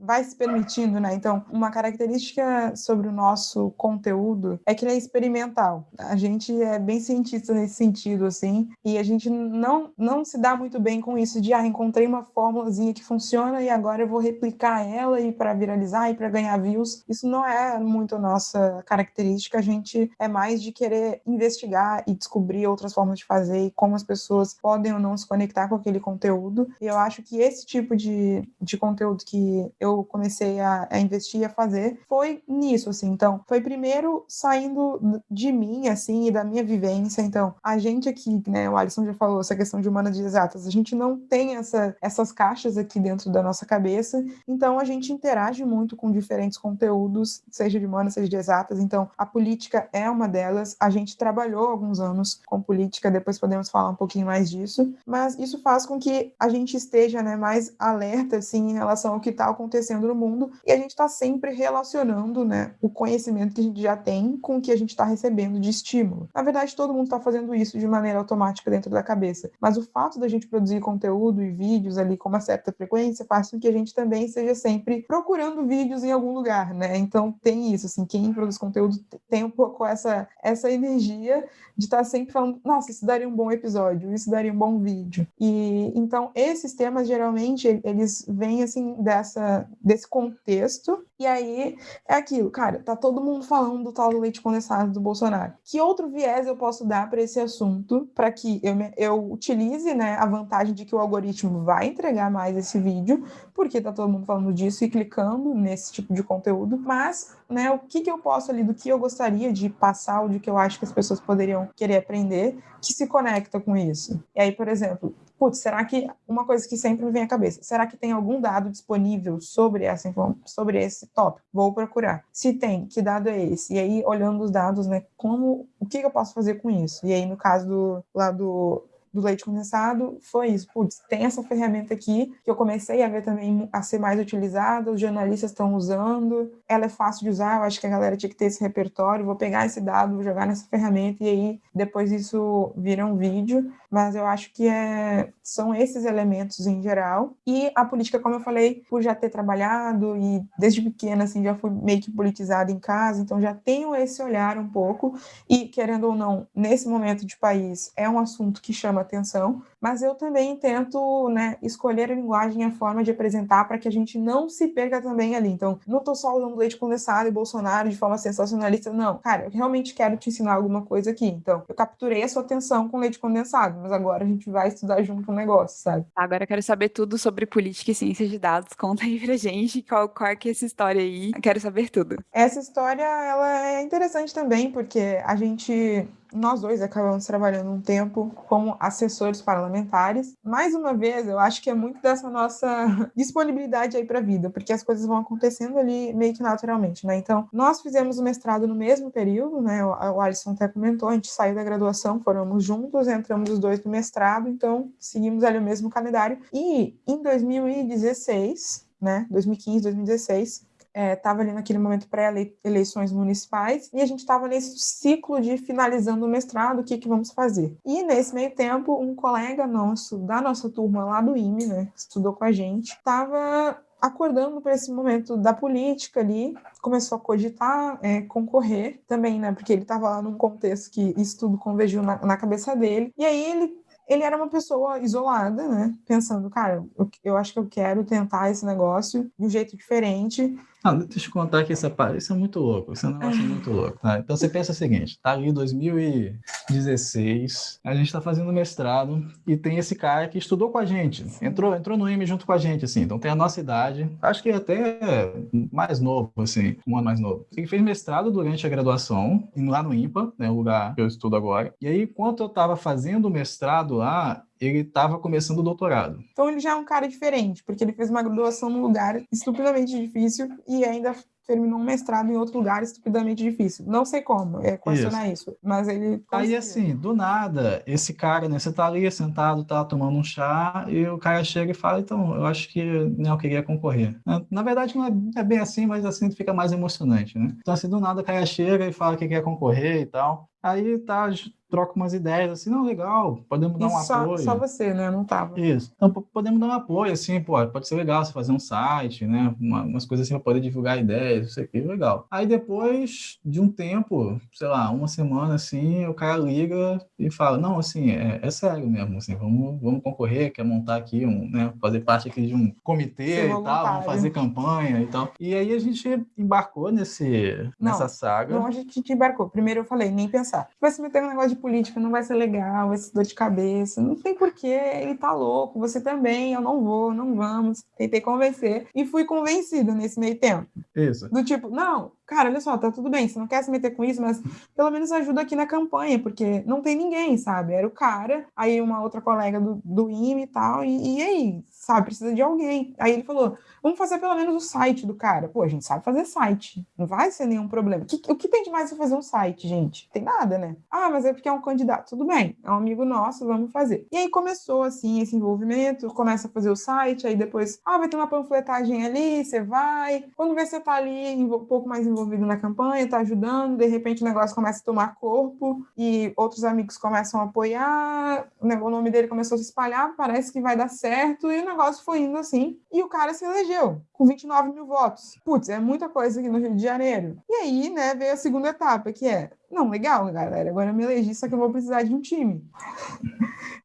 vai se permitindo, né? Então, uma característica sobre o nosso conteúdo é que ele é experimental. A gente é bem cientista nesse sentido, assim, e a gente não, não se dá muito bem com isso de, ah, encontrei uma fórmulazinha que funciona e agora eu vou replicar ela e para viralizar e para ganhar views. Isso não é muito a nossa característica, a gente é mais de querer investigar e descobrir outras formas de fazer e como as pessoas podem ou não se conectar com aquele conteúdo. E eu acho que esse tipo de, de conteúdo que eu comecei a, a investir e a fazer foi nisso, assim. Então, foi primeiro saindo de mim, assim, e da minha vivência. Então, a gente aqui, né, o Alisson já falou essa questão de humanas de exatas, a gente não tem essa, essas caixas aqui dentro da nossa cabeça, então a gente interage muito com diferentes conteúdos, seja de humanas, seja de exatas. Então, a política é uma delas. A gente trabalhou alguns anos com política, depois podemos falar um pouquinho mais disso, mas isso faz com com que a gente esteja né, mais alerta assim, em relação ao que está acontecendo no mundo e a gente está sempre relacionando né, o conhecimento que a gente já tem com o que a gente está recebendo de estímulo. Na verdade, todo mundo está fazendo isso de maneira automática dentro da cabeça, mas o fato da gente produzir conteúdo e vídeos ali com uma certa frequência faz com que a gente também seja sempre procurando vídeos em algum lugar, né? Então tem isso, assim, quem produz conteúdo tem um pouco essa, essa energia de estar tá sempre falando, nossa, isso daria um bom episódio, isso daria um bom vídeo. E então esses temas geralmente eles vêm assim dessa desse contexto e aí é aquilo, cara, tá todo mundo falando do tal do leite condensado do Bolsonaro. Que outro viés eu posso dar para esse assunto para que eu, eu utilize, né, a vantagem de que o algoritmo vai entregar mais esse vídeo, porque tá todo mundo falando disso e clicando nesse tipo de conteúdo, mas, né, o que que eu posso ali do que eu gostaria de passar, ou de que eu acho que as pessoas poderiam querer aprender, que se conecta com isso. E aí, por exemplo, putz, será que uma coisa que sempre me vem à cabeça, será que tem algum dado disponível sobre essa sobre esse tópico? Vou procurar. Se tem, que dado é esse? E aí olhando os dados, né, como o que eu posso fazer com isso? E aí no caso do lá do do leite condensado foi isso. Putz, tem essa ferramenta aqui que eu comecei a ver também a ser mais utilizada, os jornalistas estão usando, ela é fácil de usar, eu acho que a galera tinha que ter esse repertório, vou pegar esse dado, vou jogar nessa ferramenta e aí depois isso vira um vídeo. Mas eu acho que é, são esses elementos em geral. E a política, como eu falei, por já ter trabalhado e desde pequena, assim, já fui meio que politizada em casa, então já tenho esse olhar um pouco. E, querendo ou não, nesse momento de país, é um assunto que chama atenção, mas eu também tento né, escolher a linguagem e a forma de apresentar para que a gente não se perca também ali. Então, não estou só usando leite condensado e Bolsonaro de forma sensacionalista, não. Cara, eu realmente quero te ensinar alguma coisa aqui. Então, eu capturei a sua atenção com leite condensado, mas agora a gente vai estudar junto um negócio, sabe? Agora eu quero saber tudo sobre política e ciência de dados. Conta aí pra gente qual, qual é que é essa história aí. Eu quero saber tudo. Essa história, ela é interessante também, porque a gente nós dois acabamos trabalhando um tempo como assessores parlamentares. Mais uma vez, eu acho que é muito dessa nossa disponibilidade aí para a vida, porque as coisas vão acontecendo ali meio que naturalmente, né? Então, nós fizemos o mestrado no mesmo período, né? O Alisson até comentou, a gente saiu da graduação, fomos juntos, entramos os dois no mestrado, então seguimos ali o mesmo calendário. E em 2016, né? 2015, 2016, estava é, ali naquele momento pré-eleições municipais e a gente estava nesse ciclo de finalizando o mestrado, o que, que vamos fazer. E nesse meio tempo, um colega nosso da nossa turma lá do IME, né, estudou com a gente, estava acordando para esse momento da política ali, começou a cogitar é, concorrer também, né, porque ele estava lá num contexto que isso tudo convergiu na, na cabeça dele. E aí ele ele era uma pessoa isolada, né? Pensando, cara, eu, eu acho que eu quero tentar esse negócio de um jeito diferente. Ah, deixa eu contar que essa parte, isso é muito louco, isso é um negócio muito louco. Tá? Então você pensa o seguinte, tá ali 2016, a gente está fazendo mestrado e tem esse cara que estudou com a gente, entrou, entrou no IME junto com a gente, assim, então tem a nossa idade, acho que até mais novo, assim, um ano mais novo. Ele fez mestrado durante a graduação, lá no IMPA, né, o lugar que eu estudo agora, e aí, enquanto eu estava fazendo o mestrado lá, ele estava começando o doutorado. Então ele já é um cara diferente, porque ele fez uma graduação num lugar estupidamente difícil e ainda terminou um mestrado em outro lugar estupidamente difícil. Não sei como, é questionar isso, isso mas ele conseguiu. Aí assim, do nada, esse cara, né, você tá ali sentado, tá tomando um chá e o cara chega e fala, então, eu acho que né, eu queria concorrer. Na verdade não é, é bem assim, mas assim fica mais emocionante, né? Então assim, do nada o cara chega e fala que quer concorrer e tal. Aí tá, troca umas ideias, assim, não, legal, podemos dar um só, apoio. Só você, né? Não tava. Isso. Então, podemos dar um apoio, assim, pô, pode ser legal você fazer um site, né? Uma, umas coisas assim para poder divulgar ideias, isso aqui, legal. Aí depois de um tempo, sei lá, uma semana, assim, o cara liga e fala, não, assim, é, é sério mesmo, assim, vamos, vamos concorrer, quer montar aqui um, né? Fazer parte aqui de um comitê e tal, vamos fazer campanha e tal. E aí a gente embarcou nesse, não, nessa saga. Não, a gente embarcou. Primeiro eu falei, nem pensar Vai se meter um negócio de política, não vai ser legal, vai ser dor de cabeça. Não tem porquê, ele tá louco, você também, eu não vou, não vamos. Tentei convencer e fui convencida nesse meio tempo. Isso. Do tipo, não, cara, olha só, tá tudo bem, você não quer se meter com isso, mas pelo menos ajuda aqui na campanha, porque não tem ninguém, sabe? Era o cara, aí uma outra colega do, do IME e tal, e, e aí, sabe, precisa de alguém. Aí ele falou, vamos fazer pelo menos o site do cara. Pô, a gente sabe fazer site, não vai ser nenhum problema. O que, o que tem de mais pra fazer um site, gente? Tem nada, né? Ah, mas é porque é um candidato. Tudo bem, é um amigo nosso, vamos fazer. E aí começou, assim, esse envolvimento, começa a fazer o site, aí depois, ah, vai ter uma panfletagem ali, você vai. Quando vê, você tá ali um pouco mais envolvido na campanha, tá ajudando, de repente o negócio começa a tomar corpo e outros amigos começam a apoiar, o nome dele começou a se espalhar, parece que vai dar certo, e o negócio foi indo assim, e o cara se elegeu com 29 mil votos. Putz, é muita coisa aqui no Rio de Janeiro. E aí, né, veio a segunda etapa, que é não, legal, galera. Agora eu me elegi, só que eu vou precisar de um time.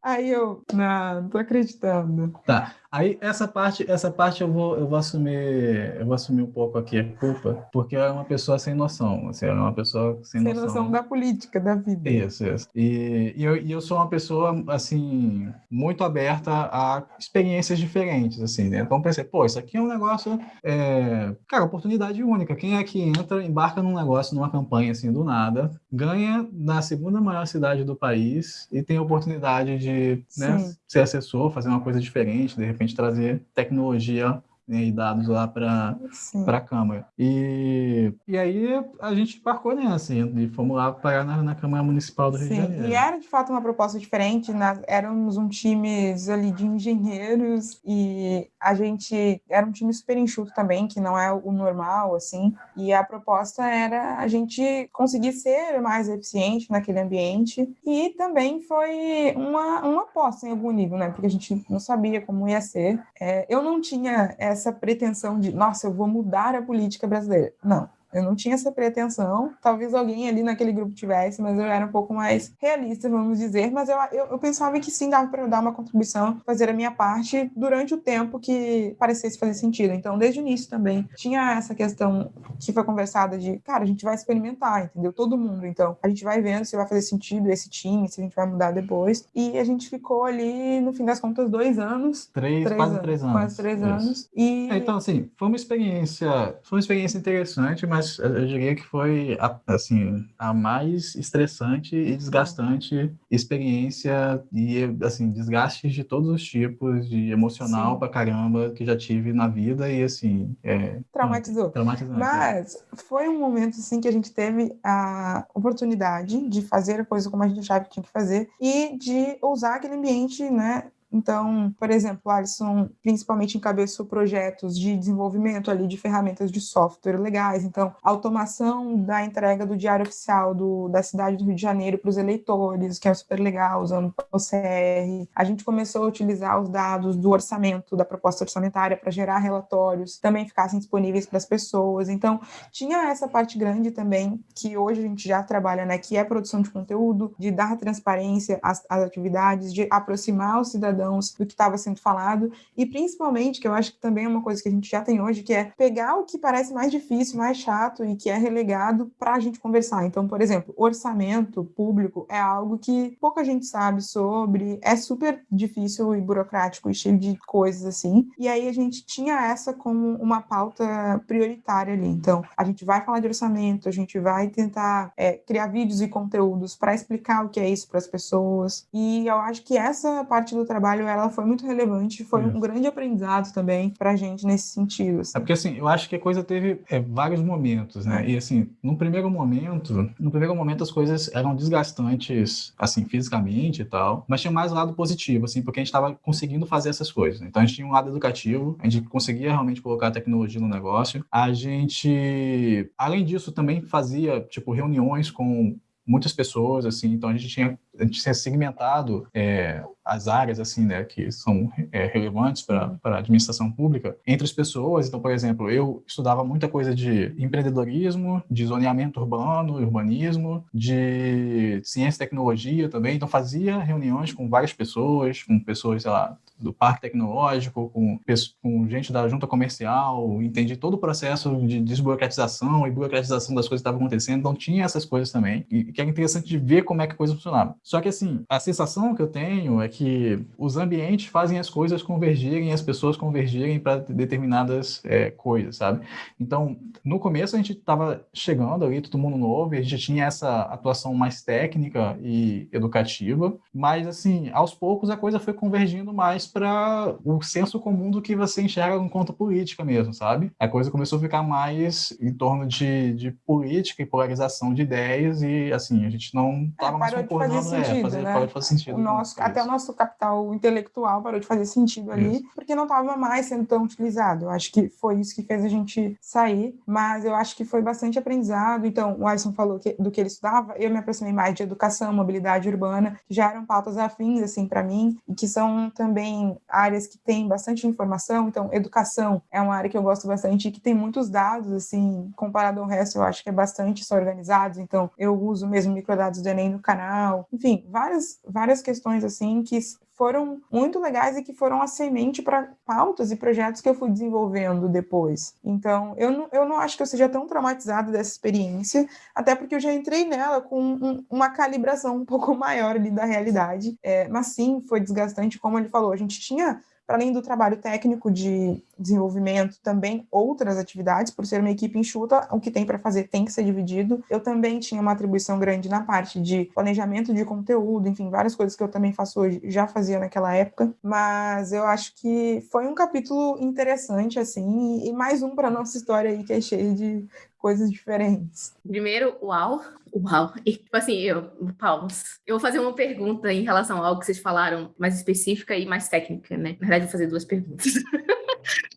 Aí eu, não, não tô acreditando. Tá. Aí essa parte, essa parte eu vou, eu vou assumir, eu vou assumir um pouco aqui a culpa, porque é uma pessoa sem noção, assim, é uma pessoa sem, sem noção. noção da política da vida. Isso, isso. E, e, eu, e eu sou uma pessoa assim muito aberta a experiências diferentes, assim, né? Então pensei, pô, isso aqui é um negócio, é... cara, oportunidade única. Quem é que entra, embarca num negócio, numa campanha assim do nada, ganha na segunda maior cidade do país e tem a oportunidade de né, ser assessor, fazer uma coisa diferente, de repente trazer tecnologia né, e dados lá para a Câmara. E, e aí a gente embarcou nessa e fomos lá parar na, na Câmara Municipal do Rio Sim. de Janeiro. E era de fato uma proposta diferente, nós éramos um time ali de engenheiros e a gente era um time super enxuto também, que não é o normal, assim, e a proposta era a gente conseguir ser mais eficiente naquele ambiente e também foi uma, uma aposta em algum nível, né, porque a gente não sabia como ia ser. É, eu não tinha essa pretensão de, nossa, eu vou mudar a política brasileira. Não, eu não tinha essa pretensão. Talvez alguém ali naquele grupo tivesse, mas eu era um pouco mais realista, vamos dizer. Mas eu, eu, eu pensava que sim, dava para dar uma contribuição, fazer a minha parte durante o tempo que parecesse fazer sentido. Então, desde o início também, tinha essa questão que foi conversada de, cara, a gente vai experimentar, entendeu? Todo mundo. Então, a gente vai vendo se vai fazer sentido esse time, se a gente vai mudar depois. E a gente ficou ali, no fim das contas, dois anos. Três, três quase anos, três anos. Quase três Isso. anos. E... É, Então, assim, foi uma experiência, foi uma experiência interessante, mas eu diria que foi, a- assim, a mais estressante e desgastante experiência e, assim, desgastes de todos os tipos, de emocional Sim. pra caramba, que já tive na vida e, assim, é Traumatizou. traumatizante. Mas foi um momento assim que a gente teve a oportunidade de fazer a coisa como a gente achava que tinha que fazer e de usar aquele ambiente, né? Então, por exemplo, o Alisson principalmente encabeçou projetos de desenvolvimento ali de ferramentas de software legais. Então, automação da entrega do diário oficial do, da cidade do Rio de Janeiro para os eleitores, que é super legal, usando o OCR. A gente começou a utilizar os dados do orçamento, da proposta orçamentária, para gerar relatórios, também ficassem disponíveis para as pessoas. Então, tinha essa parte grande também, que hoje a gente já trabalha, né, que é produção de conteúdo, de dar transparência às, às atividades, de aproximar os cidadãos do que estava sendo falado, e principalmente, que eu acho que também é uma coisa que a gente já tem hoje, que é pegar o que parece mais difícil, mais chato e que é relegado para a gente conversar. Então, por exemplo, orçamento público é algo que pouca gente sabe sobre, é super difícil e burocrático e cheio de coisas assim. E aí a gente tinha essa como uma pauta prioritária ali. Então, a gente vai falar de orçamento, a gente vai tentar é, criar vídeos e conteúdos para explicar o que é isso para as pessoas. E eu acho que essa parte do trabalho ela foi muito relevante, foi um Isso. grande aprendizado também para a gente nesse sentido. assim. É porque assim, eu acho que a coisa teve é, vários momentos, né? E assim, no primeiro momento, no primeiro momento as coisas eram desgastantes, assim, fisicamente e tal, mas tinha mais um lado positivo, assim, porque a gente estava conseguindo fazer essas coisas. né? Então a gente tinha um lado educativo, a gente conseguia realmente colocar a tecnologia no negócio. A gente, além disso, também fazia tipo reuniões com muitas pessoas, assim, então a gente tinha, a gente tinha segmentado é, as áreas, assim, né, que são é, relevantes para a administração pública entre as pessoas. Então, por exemplo, eu estudava muita coisa de empreendedorismo, de zoneamento urbano, urbanismo, de ciência e tecnologia também. Então, fazia reuniões com várias pessoas, com pessoas, sei lá, do parque tecnológico, com, com gente da junta comercial, entendi todo o processo de desburocratização e burocratização das coisas que estavam acontecendo, então tinha essas coisas também, e que era interessante de ver como é que a coisa funcionava. Só que assim, a sensação que eu tenho é que os ambientes fazem as coisas convergirem, as pessoas convergirem para determinadas é, coisas, sabe? Então, no começo a gente estava chegando ali, todo mundo novo, e a gente tinha essa atuação mais técnica e educativa, mas assim, aos poucos a coisa foi convergindo mais para o senso comum do que você enxerga enquanto política mesmo, sabe? A coisa começou a ficar mais em torno de, de política e polarização de ideias e assim, a gente não estava mais parou de fazer concordando, é, sentido, fazer, né? parou de fazer sentido. O nosso, até o nosso capital intelectual parou de fazer sentido ali, Isso. porque não estava mais sendo tão utilizado. Eu acho que foi isso que fez a gente sair, mas eu acho que foi bastante aprendizado. Então, o Alisson falou que- do que ele estudava, eu me aproximei mais de educação, mobilidade urbana, que já eram pautas afins, assim, para mim, e que são também áreas que têm bastante informação. Então, educação é uma área que eu gosto bastante e que tem muitos dados, assim, comparado ao resto, eu acho que é bastante só organizados. Então, eu uso mesmo microdados do Enem no canal. Enfim, várias, várias questões, assim, que foram muito legais e que foram a semente para pautas e projetos que eu fui desenvolvendo depois. Então, eu não, eu não acho que eu seja tão traumatizada dessa experiência, até porque eu já entrei nela com um- uma calibração um pouco maior ali da realidade. É, mas sim, foi desgastante, como ele falou, a gente tinha para além do trabalho técnico de desenvolvimento, também outras atividades, por ser uma equipe enxuta, o que tem para fazer tem que ser dividido. Eu também tinha uma atribuição grande na parte de planejamento de conteúdo, enfim, várias coisas que eu também faço hoje, já fazia naquela época, mas eu acho que foi um capítulo interessante, assim, e mais um para nossa história aí, que é cheia de coisas diferentes. Primeiro, uau, uau. E, tipo assim, eu, palmas. Eu vou fazer uma pergunta em relação ao que vocês falaram, mais específica e mais técnica, né? Na verdade, vou fazer duas perguntas.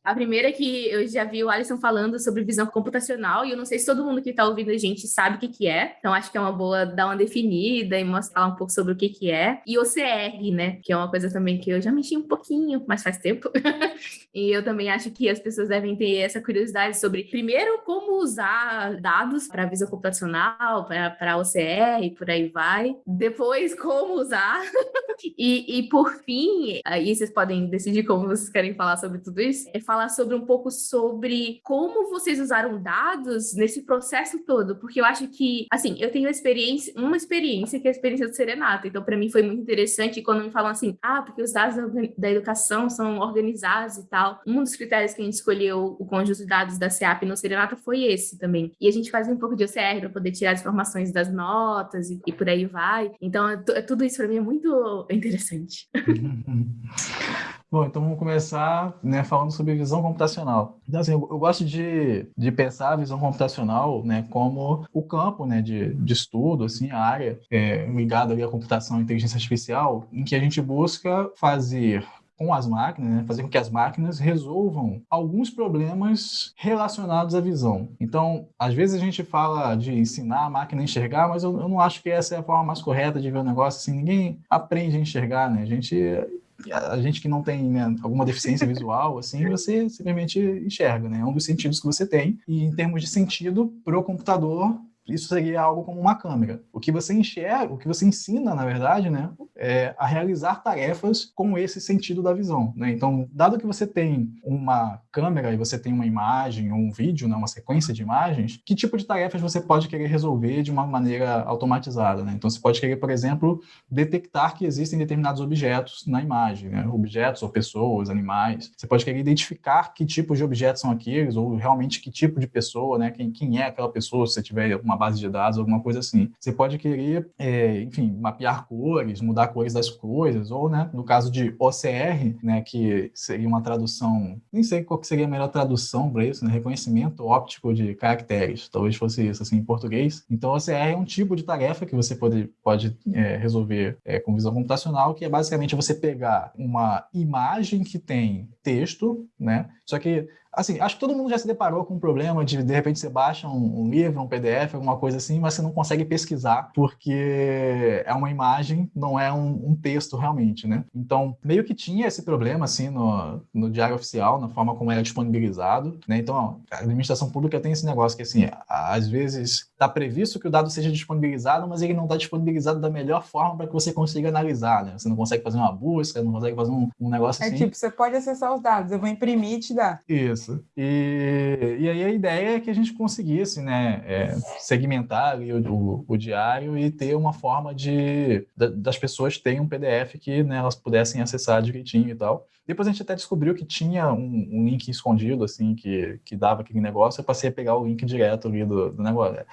A primeira é que eu já vi o Alisson falando sobre visão computacional, e eu não sei se todo mundo que está ouvindo a gente sabe o que, que é, então acho que é uma boa dar uma definida e mostrar um pouco sobre o que, que é. E OCR, né? Que é uma coisa também que eu já mexi um pouquinho, mas faz tempo. e eu também acho que as pessoas devem ter essa curiosidade sobre, primeiro, como usar dados para visão computacional, para OCR e por aí vai. Depois, como usar. e, e por fim, aí vocês podem decidir como vocês querem falar sobre tudo isso, é falar sobre um pouco sobre como vocês usaram dados nesse processo todo, porque eu acho que, assim, eu tenho experiência, uma experiência que é a experiência do Serenata, então para mim foi muito interessante quando me falam assim, ah, porque os dados da educação são organizados e tal. Um dos critérios que a gente escolheu o conjunto de dados da CEAP no Serenata foi esse também. E a gente faz um pouco de OCR para poder tirar as informações das notas e, e por aí vai. Então, é é tudo isso para mim é muito interessante. Bom, então vamos começar né, falando sobre visão computacional. Então, assim, eu, gosto de, de pensar a visão computacional né, como o campo né, de, de estudo, assim, a área é, ligada ali à computação e inteligência artificial, em que a gente busca fazer com as máquinas, né, fazer com que as máquinas resolvam alguns problemas relacionados à visão. Então, às vezes a gente fala de ensinar a máquina a enxergar, mas eu, eu não acho que essa é a forma mais correta de ver o negócio. Assim, ninguém aprende a enxergar, né? A gente a gente que não tem né, alguma deficiência visual, assim, você simplesmente enxerga, né? É um dos sentidos que você tem. E em termos de sentido, para o computador, isso seria algo como uma câmera. O que você enxerga, o que você ensina, na verdade, né, é a realizar tarefas com esse sentido da visão. Né? Então, dado que você tem uma câmera e você tem uma imagem ou um vídeo, né, uma sequência de imagens, que tipo de tarefas você pode querer resolver de uma maneira automatizada? Né? Então, você pode querer, por exemplo, detectar que existem determinados objetos na imagem, né? objetos ou pessoas, animais. Você pode querer identificar que tipo de objetos são aqueles ou realmente que tipo de pessoa, né? quem, quem é aquela pessoa, se você tiver uma uma base de dados, alguma coisa assim. Você pode querer, é, enfim, mapear cores, mudar cores das coisas, ou, né, no caso de OCR, né, que seria uma tradução, nem sei qual seria a melhor tradução para isso, né, reconhecimento óptico de caracteres, talvez fosse isso, assim, em português. Então, OCR é um tipo de tarefa que você pode, pode é, resolver é, com visão computacional, que é basicamente você pegar uma imagem que tem texto, né, só que assim, acho que todo mundo já se deparou com o problema de, de repente, você baixa um, um, livro, um PDF, alguma coisa assim, mas você não consegue pesquisar, porque é uma imagem, não é um, um texto realmente, né? Então, meio que tinha esse problema, assim, no, no diário oficial, na forma como era disponibilizado, né? Então, ó, a administração pública tem esse negócio que, assim, às vezes está previsto que o dado seja disponibilizado, mas ele não está disponibilizado da melhor forma para que você consiga analisar, né? Você não consegue fazer uma busca, não consegue fazer um, um negócio é assim. É tipo, você pode acessar os dados, eu vou imprimir e te dar. Isso. Isso. E, e aí a ideia é que a gente conseguisse né, é, segmentar o, o, o, diário e ter uma forma de das pessoas terem um PDF que né, elas pudessem acessar direitinho e tal. Depois a gente até descobriu que tinha um, um, link escondido, assim, que, que dava aquele negócio. Eu passei a pegar o link direto ali do, do negócio.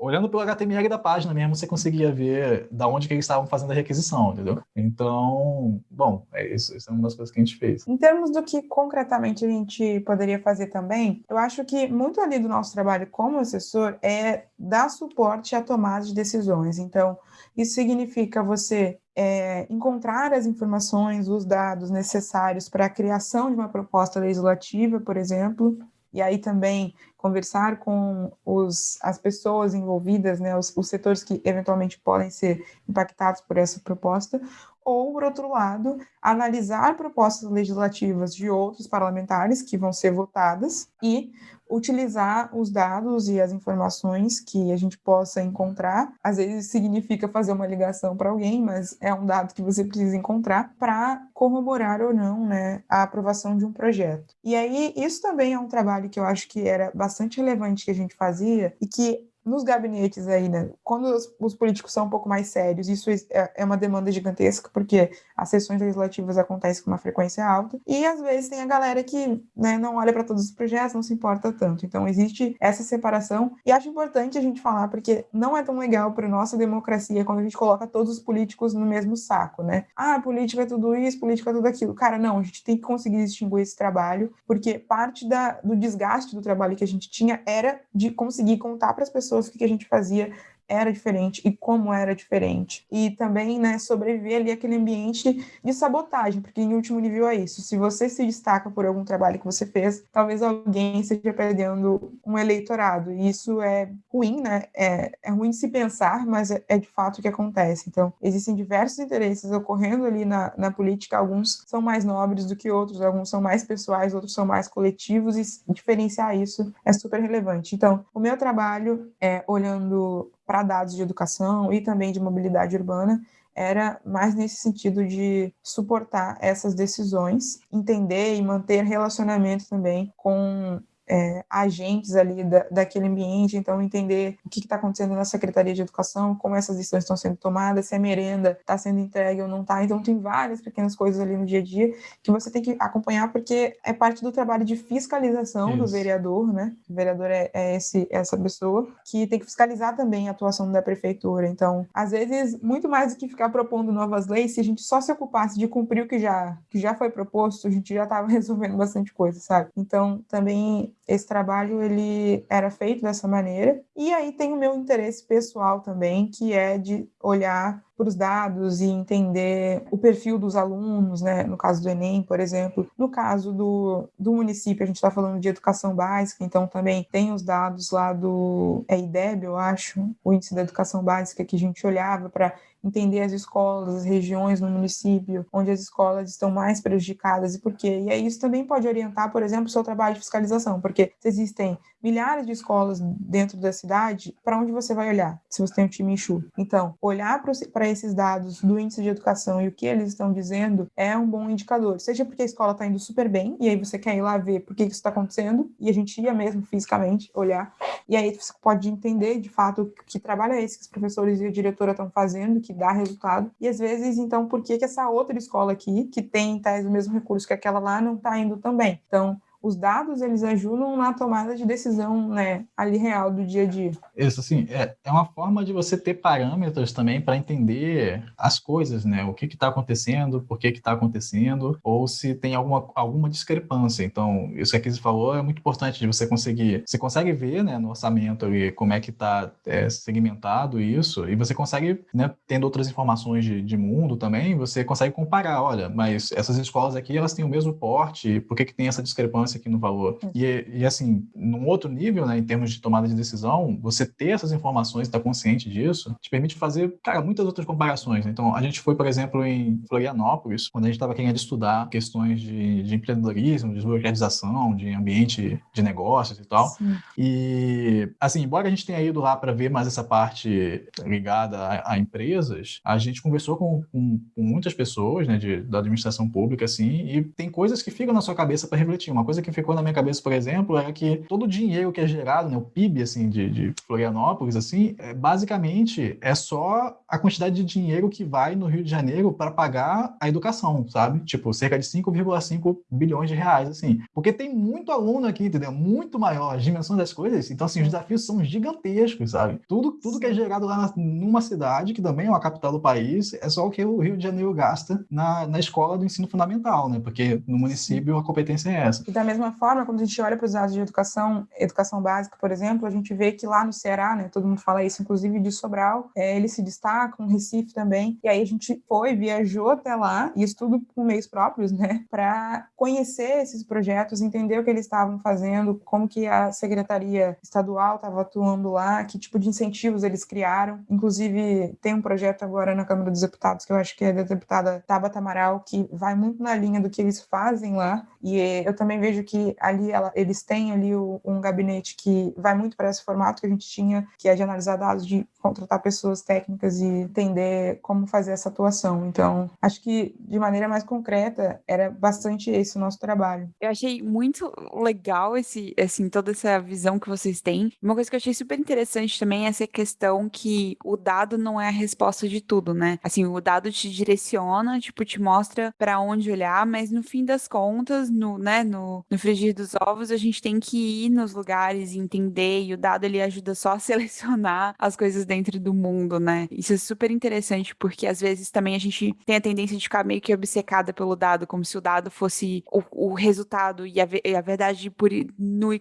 Olhando pelo HTML da página mesmo, você conseguia ver da onde que eles estavam fazendo a requisição, entendeu? Então, bom, é isso. Isso é uma das coisas que a gente fez. Em termos do que concretamente a gente poderia fazer também, eu acho que muito ali do nosso trabalho como assessor é dar suporte à tomada de decisões. Então, isso significa você é, encontrar as informações, os dados necessários para a criação de uma proposta legislativa, por exemplo, e aí também conversar com os, as pessoas envolvidas, né, os, os setores que eventualmente podem ser impactados por essa proposta, ou, por outro lado, analisar propostas legislativas de outros parlamentares que vão ser votadas e utilizar os dados e as informações que a gente possa encontrar. Às vezes significa fazer uma ligação para alguém, mas é um dado que você precisa encontrar para corroborar ou não né, a aprovação de um projeto. E aí, isso também é um trabalho que eu acho que era bastante relevante que a gente fazia e que nos gabinetes aí, né, quando os, os, políticos são um pouco mais sérios, isso é, é uma demanda gigantesca, porque as sessões legislativas acontecem com uma frequência alta, e às vezes tem a galera que né, não olha para todos os projetos, não se importa tanto. Então existe essa separação, e acho importante a gente falar, porque não é tão legal para nossa democracia quando a gente coloca todos os políticos no mesmo saco, né? Ah, política é tudo isso, política é tudo aquilo. Cara, não, a gente tem que conseguir distinguir esse trabalho, porque parte da, do desgaste do trabalho que a gente tinha era de conseguir contar para as pessoas o que a gente fazia era diferente e como era diferente. E também, né, sobreviver ali aquele ambiente de sabotagem, porque em último nível é isso. Se você se destaca por algum trabalho que você fez, talvez alguém esteja perdendo um eleitorado. E isso é ruim, né? É, é ruim se pensar, mas é, é, de fato o que acontece. Então, existem diversos interesses ocorrendo ali na, na política. Alguns são mais nobres do que outros, alguns são mais pessoais, outros são mais coletivos, e diferenciar isso é super relevante. Então, o meu trabalho é olhando para dados de educação e também de mobilidade urbana era mais nesse sentido de suportar essas decisões, entender e manter relacionamento também com é, agentes ali da, daquele ambiente, então entender o que está acontecendo na Secretaria de Educação, como essas decisões estão sendo tomadas, se a merenda está sendo entregue ou não está. Então tem várias pequenas coisas ali no dia a dia que você tem que acompanhar porque é parte do trabalho de fiscalização Isso. do vereador, né? O vereador é, é esse, essa pessoa que tem que fiscalizar também a atuação da prefeitura. Então, às vezes, muito mais do que ficar propondo novas leis, se a gente só se ocupasse de cumprir o que já, que já foi proposto, a gente já estava resolvendo bastante coisa, sabe? Então, também esse trabalho ele era feito dessa maneira. E aí tem o meu interesse pessoal também, que é de olhar para os dados e entender o perfil dos alunos, né? No caso do Enem, por exemplo. No caso do, do município, a gente está falando de educação básica, então também tem os dados lá do é IDEB, eu acho, o índice da educação básica que a gente olhava para entender as escolas, as regiões no município onde as escolas estão mais prejudicadas e por quê. E aí isso também pode orientar, por exemplo, o seu trabalho de fiscalização, porque se existem milhares de escolas dentro da cidade, para onde você vai olhar se você tem um time enxuto? Então, olhar para esses dados do índice de educação e o que eles estão dizendo é um bom indicador, seja porque a escola está indo super bem e aí você quer ir lá ver por que isso está acontecendo e a gente ia mesmo fisicamente olhar e aí você pode entender de fato que trabalho é esse que os professores e a diretora estão fazendo, que dá resultado. E às vezes, então, por que, que essa outra escola aqui, que tem tais o mesmo recurso que aquela lá, não está indo também? Então, os dados eles ajudam na tomada de decisão, né, ali real do dia a dia. Isso, assim, é, é uma forma de você ter parâmetros também para entender as coisas, né, o que está acontecendo, por que está acontecendo, ou se tem alguma, alguma discrepância. Então, isso que a Kizzy falou é muito importante de você conseguir, você consegue ver, né, no orçamento ali, como é que está é, segmentado isso, e você consegue, né, tendo outras informações de, de mundo também, você consegue comparar, olha, mas essas escolas aqui, elas têm o mesmo porte, por que que tem essa discrepância aqui no valor. E, e, assim, num outro nível, né, em termos de tomada de decisão, você ter essas informações, estar consciente disso, te permite fazer, cara, muitas outras comparações. Né? Então, a gente foi, por exemplo, em Florianópolis, quando a gente estava querendo estudar questões de, de empreendedorismo, de desburocratização, de ambiente de negócios e tal. Sim. E, assim, embora a gente tenha ido lá para ver mais essa parte ligada a, a empresas, a gente conversou com, com, com muitas pessoas, né, de, da administração pública, assim, e tem coisas que ficam na sua cabeça para refletir. Uma coisa que ficou na minha cabeça, por exemplo, é que todo o dinheiro que é gerado, né, o PIB assim, de, de Florianópolis, assim, é, basicamente é só a quantidade de dinheiro que vai no Rio de Janeiro para pagar a educação, sabe? Tipo, cerca de 5,5 bilhões de reais, assim. Porque tem muito aluno aqui, entendeu? Muito maior as dimensões das coisas. Então, assim, os desafios são gigantescos, sabe? Tudo, tudo que é gerado lá na, numa cidade, que também é uma capital do país, é só o que o Rio de Janeiro gasta na, na escola do ensino fundamental, né? Porque no município a competência é essa. E da mesma forma, quando a gente olha para os dados de educação, educação básica, por exemplo, a gente vê que lá no Ceará, né, todo mundo fala isso, inclusive de Sobral, é, eles se destacam, Recife também, e aí a gente foi, viajou até lá, e isso tudo com meios próprios, né, para conhecer esses projetos, entender o que eles estavam fazendo, como que a Secretaria Estadual estava atuando lá, que tipo de incentivos eles criaram, inclusive tem um projeto agora na Câmara dos Deputados, que eu acho que é da deputada Tabata Amaral, que vai muito na linha do que eles fazem lá, e eu também vejo vejo que ali ela, eles têm ali o, um gabinete que vai muito para esse formato que a gente tinha, que é de analisar dados, de contratar pessoas técnicas e entender como fazer essa atuação. Então, acho que de maneira mais concreta era bastante esse o nosso trabalho. Eu achei muito legal esse, assim, toda essa visão que vocês têm. Uma coisa que eu achei super interessante também é essa questão que o dado não é a resposta de tudo, né? Assim, o dado te direciona, tipo, te mostra para onde olhar, mas no fim das contas, no, né, no, no frigir dos ovos, a gente tem que ir nos lugares e entender, e o dado ele ajuda só a selecionar as coisas dentro do mundo, né? Isso é super interessante, porque às vezes também a gente tem a tendência de ficar meio que obcecada pelo dado, como se o dado fosse o, o resultado e a, a verdade por e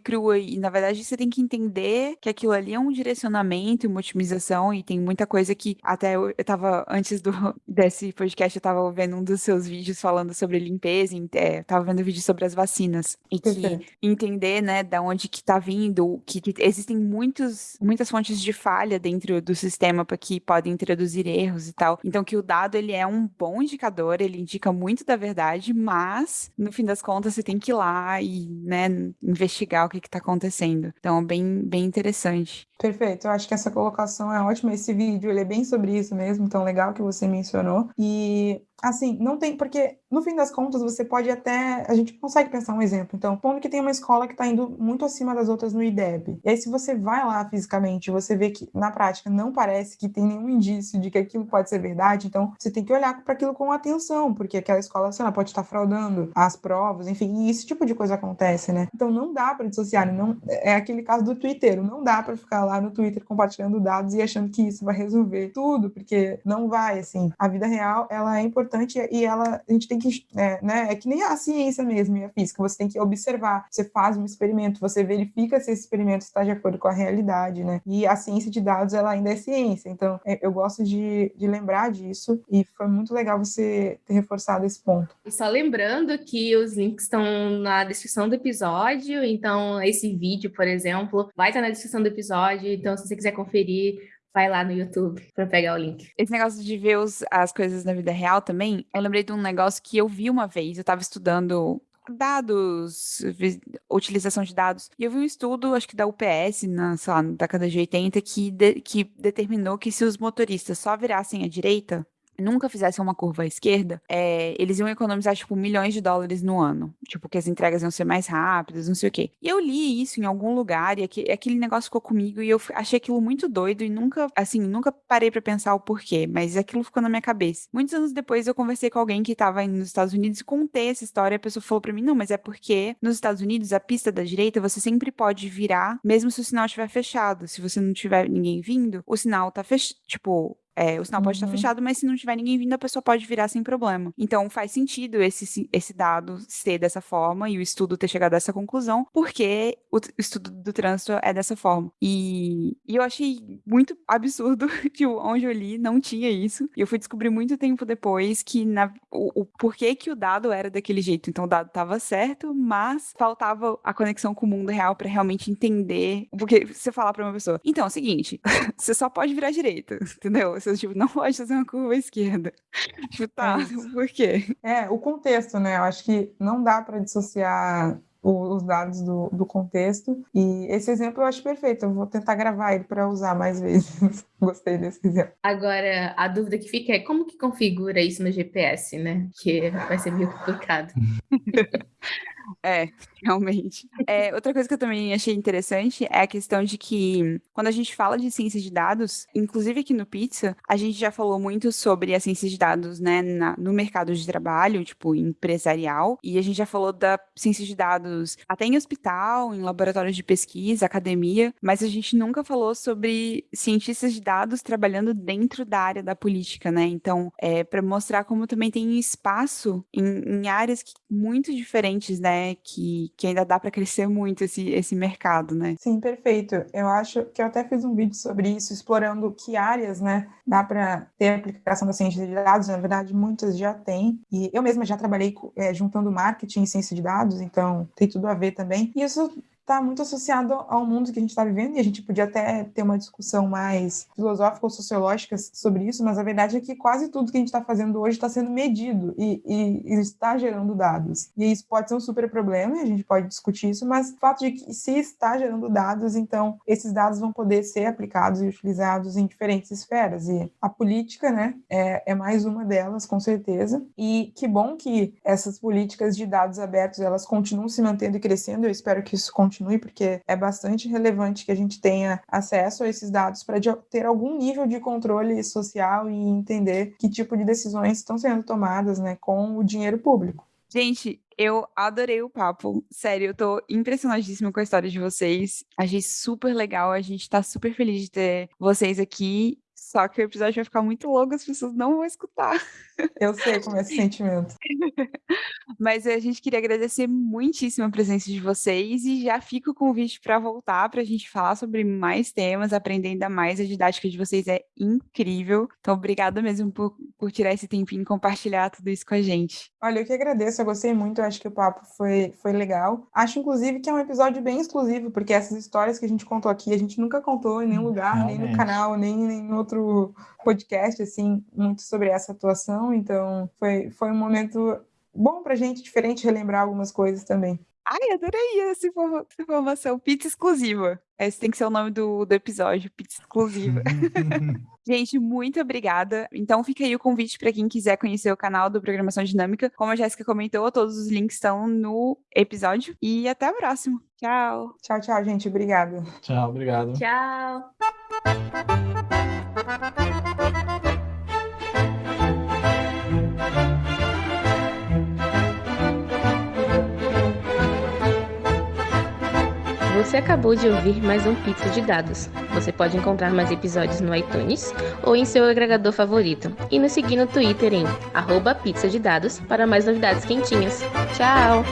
crua, e na verdade você tem que entender que aquilo ali é um direcionamento e uma otimização, e tem muita coisa que até eu, eu tava, antes do, desse podcast, eu tava vendo um dos seus vídeos falando sobre limpeza, é, tava vendo vídeo sobre as vacinas, e que entender, né, da onde que tá vindo, que, que existem muitos, muitas fontes de falha dentro do sistema para que podem introduzir erros e tal. Então que o dado ele é um bom indicador, ele indica muito da verdade, mas no fim das contas você tem que ir lá e, né, investigar o que está acontecendo. Então bem bem interessante. Perfeito, eu acho que essa colocação é ótima. Esse vídeo ele é bem sobre isso mesmo, então legal que você mencionou. E assim, não tem, porque no fim das contas você pode até, a gente consegue pensar um exemplo. Então, pondo que tem uma escola que está indo muito acima das outras no IDEB. E aí, se você vai lá fisicamente, você vê que na prática não parece que tem nenhum indício de que aquilo pode ser verdade, então você tem que olhar para aquilo com atenção, porque aquela escola, sei lá, pode estar fraudando as provas, enfim, e esse tipo de coisa acontece, né? Então não dá para dissociar, não é aquele caso do Twitter, não dá para ficar lá no Twitter compartilhando dados e achando que isso vai resolver tudo, porque não vai, assim. A vida real, ela é importante e ela, a gente tem que, é, né, é que nem a ciência mesmo e a física, você tem que observar, você faz um experimento, você verifica se esse experimento está de acordo com a realidade, né? E a ciência de dados, ela ainda é ciência, então é, eu gosto de, de lembrar disso e foi muito legal você ter reforçado esse ponto. E só lembrando que os links estão na descrição do episódio, então esse vídeo, por exemplo, vai estar na descrição do episódio, então, se você quiser conferir, vai lá no YouTube para pegar o link. Esse negócio de ver os, as coisas na vida real também, eu lembrei de um negócio que eu vi uma vez. Eu estava estudando dados, utilização de dados. E eu vi um estudo, acho que da UPS, na, sei lá, na década de 80, que, de, que determinou que se os motoristas só virassem à direita, nunca fizessem uma curva à esquerda, é, eles iam economizar, tipo, milhões de dólares no ano. Tipo, que as entregas iam ser mais rápidas, não sei o quê. E eu li isso em algum lugar e aquele, negócio ficou comigo e eu achei aquilo muito doido e nunca, assim, nunca parei para pensar o porquê, mas aquilo ficou na minha cabeça. Muitos anos depois eu conversei com alguém que estava nos Estados Unidos e contei essa história e a pessoa falou para mim, não, mas é porque nos Estados Unidos a pista da direita você sempre pode virar, mesmo se o sinal estiver fechado. Se você não tiver ninguém vindo, o sinal tá fechado, tipo, é, o sinal pode estar uhum. fechado, mas se não tiver ninguém vindo, a pessoa pode virar sem problema. Então faz sentido esse, esse dado ser dessa forma e o estudo ter chegado a essa conclusão, porque o estudo do trânsito é dessa forma. E, e eu achei muito absurdo que onde eu li não tinha isso. E eu fui descobrir muito tempo depois que na, o, o porquê que o dado era daquele jeito. Então o dado estava certo, mas faltava a conexão com o mundo real para realmente entender. Porque você falar para uma pessoa, então é o seguinte, você só pode virar direita, entendeu? Você, tipo, não pode fazer uma curva à esquerda. Tipo, tá, é por quê? É, o contexto, né? Eu acho que não dá para dissociar os dados do, do contexto. E esse exemplo eu acho perfeito. Eu vou tentar gravar ele para usar mais vezes. Gostei desse exemplo. Agora, a dúvida que fica é como que configura isso no GPS, né? Que vai ser meio complicado. É, realmente. É, outra coisa que eu também achei interessante é a questão de que, quando a gente fala de ciência de dados, inclusive aqui no Pizza, a gente já falou muito sobre a ciência de dados, né, na, no mercado de trabalho, tipo, empresarial, e a gente já falou da ciência de dados até em hospital, em laboratórios de pesquisa, academia, mas a gente nunca falou sobre cientistas de dados trabalhando dentro da área da política, né? Então, é, para mostrar como também tem espaço em, em áreas que, muito diferentes, né? Né, que, que ainda dá para crescer muito esse, esse mercado, né? Sim, perfeito. Eu acho que eu até fiz um vídeo sobre isso, explorando que áreas, né, dá para ter aplicação da ciência de dados. Na verdade, muitas já têm. E eu mesma já trabalhei é, juntando marketing e ciência de dados, então tem tudo a ver também. E isso está muito associado ao mundo que a gente está vivendo, e a gente podia até ter uma discussão mais filosófica ou sociológica sobre isso, mas a verdade é que quase tudo que a gente está fazendo hoje está sendo medido e, e, e, está gerando dados. E isso pode ser um super problema, e a gente pode discutir isso, mas o fato de que se está gerando dados, então esses dados vão poder ser aplicados e utilizados em diferentes esferas. E a política, né, é, é mais uma delas, com certeza. E que bom que essas políticas de dados abertos elas continuam se mantendo e crescendo. Eu espero que isso continue, porque é bastante relevante que a gente tenha acesso a esses dados para ter algum nível de controle social e entender que tipo de decisões estão sendo tomadas né, com o dinheiro público. Gente, eu adorei o papo. Sério, eu tô impressionadíssima com a história de vocês. Achei super legal. A gente tá super feliz de ter vocês aqui. Só que o episódio vai ficar muito longo, as pessoas não vão escutar. Eu sei como é esse sentimento. Mas a gente queria agradecer muitíssimo a presença de vocês e já fica o convite para voltar para a gente falar sobre mais temas, aprender ainda mais. A didática de vocês é incrível. Então, obrigada mesmo por, por tirar esse tempinho e compartilhar tudo isso com a gente. Olha, eu que agradeço, eu gostei muito, eu acho que o papo foi, foi legal. Acho, inclusive, que é um episódio bem exclusivo, porque essas histórias que a gente contou aqui, a gente nunca contou em nenhum lugar, Realmente. nem no canal, nem em outro podcast, assim, muito sobre essa atuação, então foi, foi um momento bom pra gente, diferente, relembrar algumas coisas também. Ai, adorei essa informação. Pizza exclusiva. Esse tem que ser o nome do, do episódio, pizza exclusiva. Gente, muito obrigada. Então fica aí o convite para quem quiser conhecer o canal do Programação Dinâmica. Como a Jéssica comentou, todos os links estão no episódio. E até o próximo. Tchau. Tchau, tchau, gente. Obrigada. Tchau, obrigado. Tchau. Você acabou de ouvir mais um Pizza de Dados. Você pode encontrar mais episódios no iTunes ou em seu agregador favorito. E nos seguir no Twitter em arroba pizza de dados para mais novidades quentinhas. Tchau!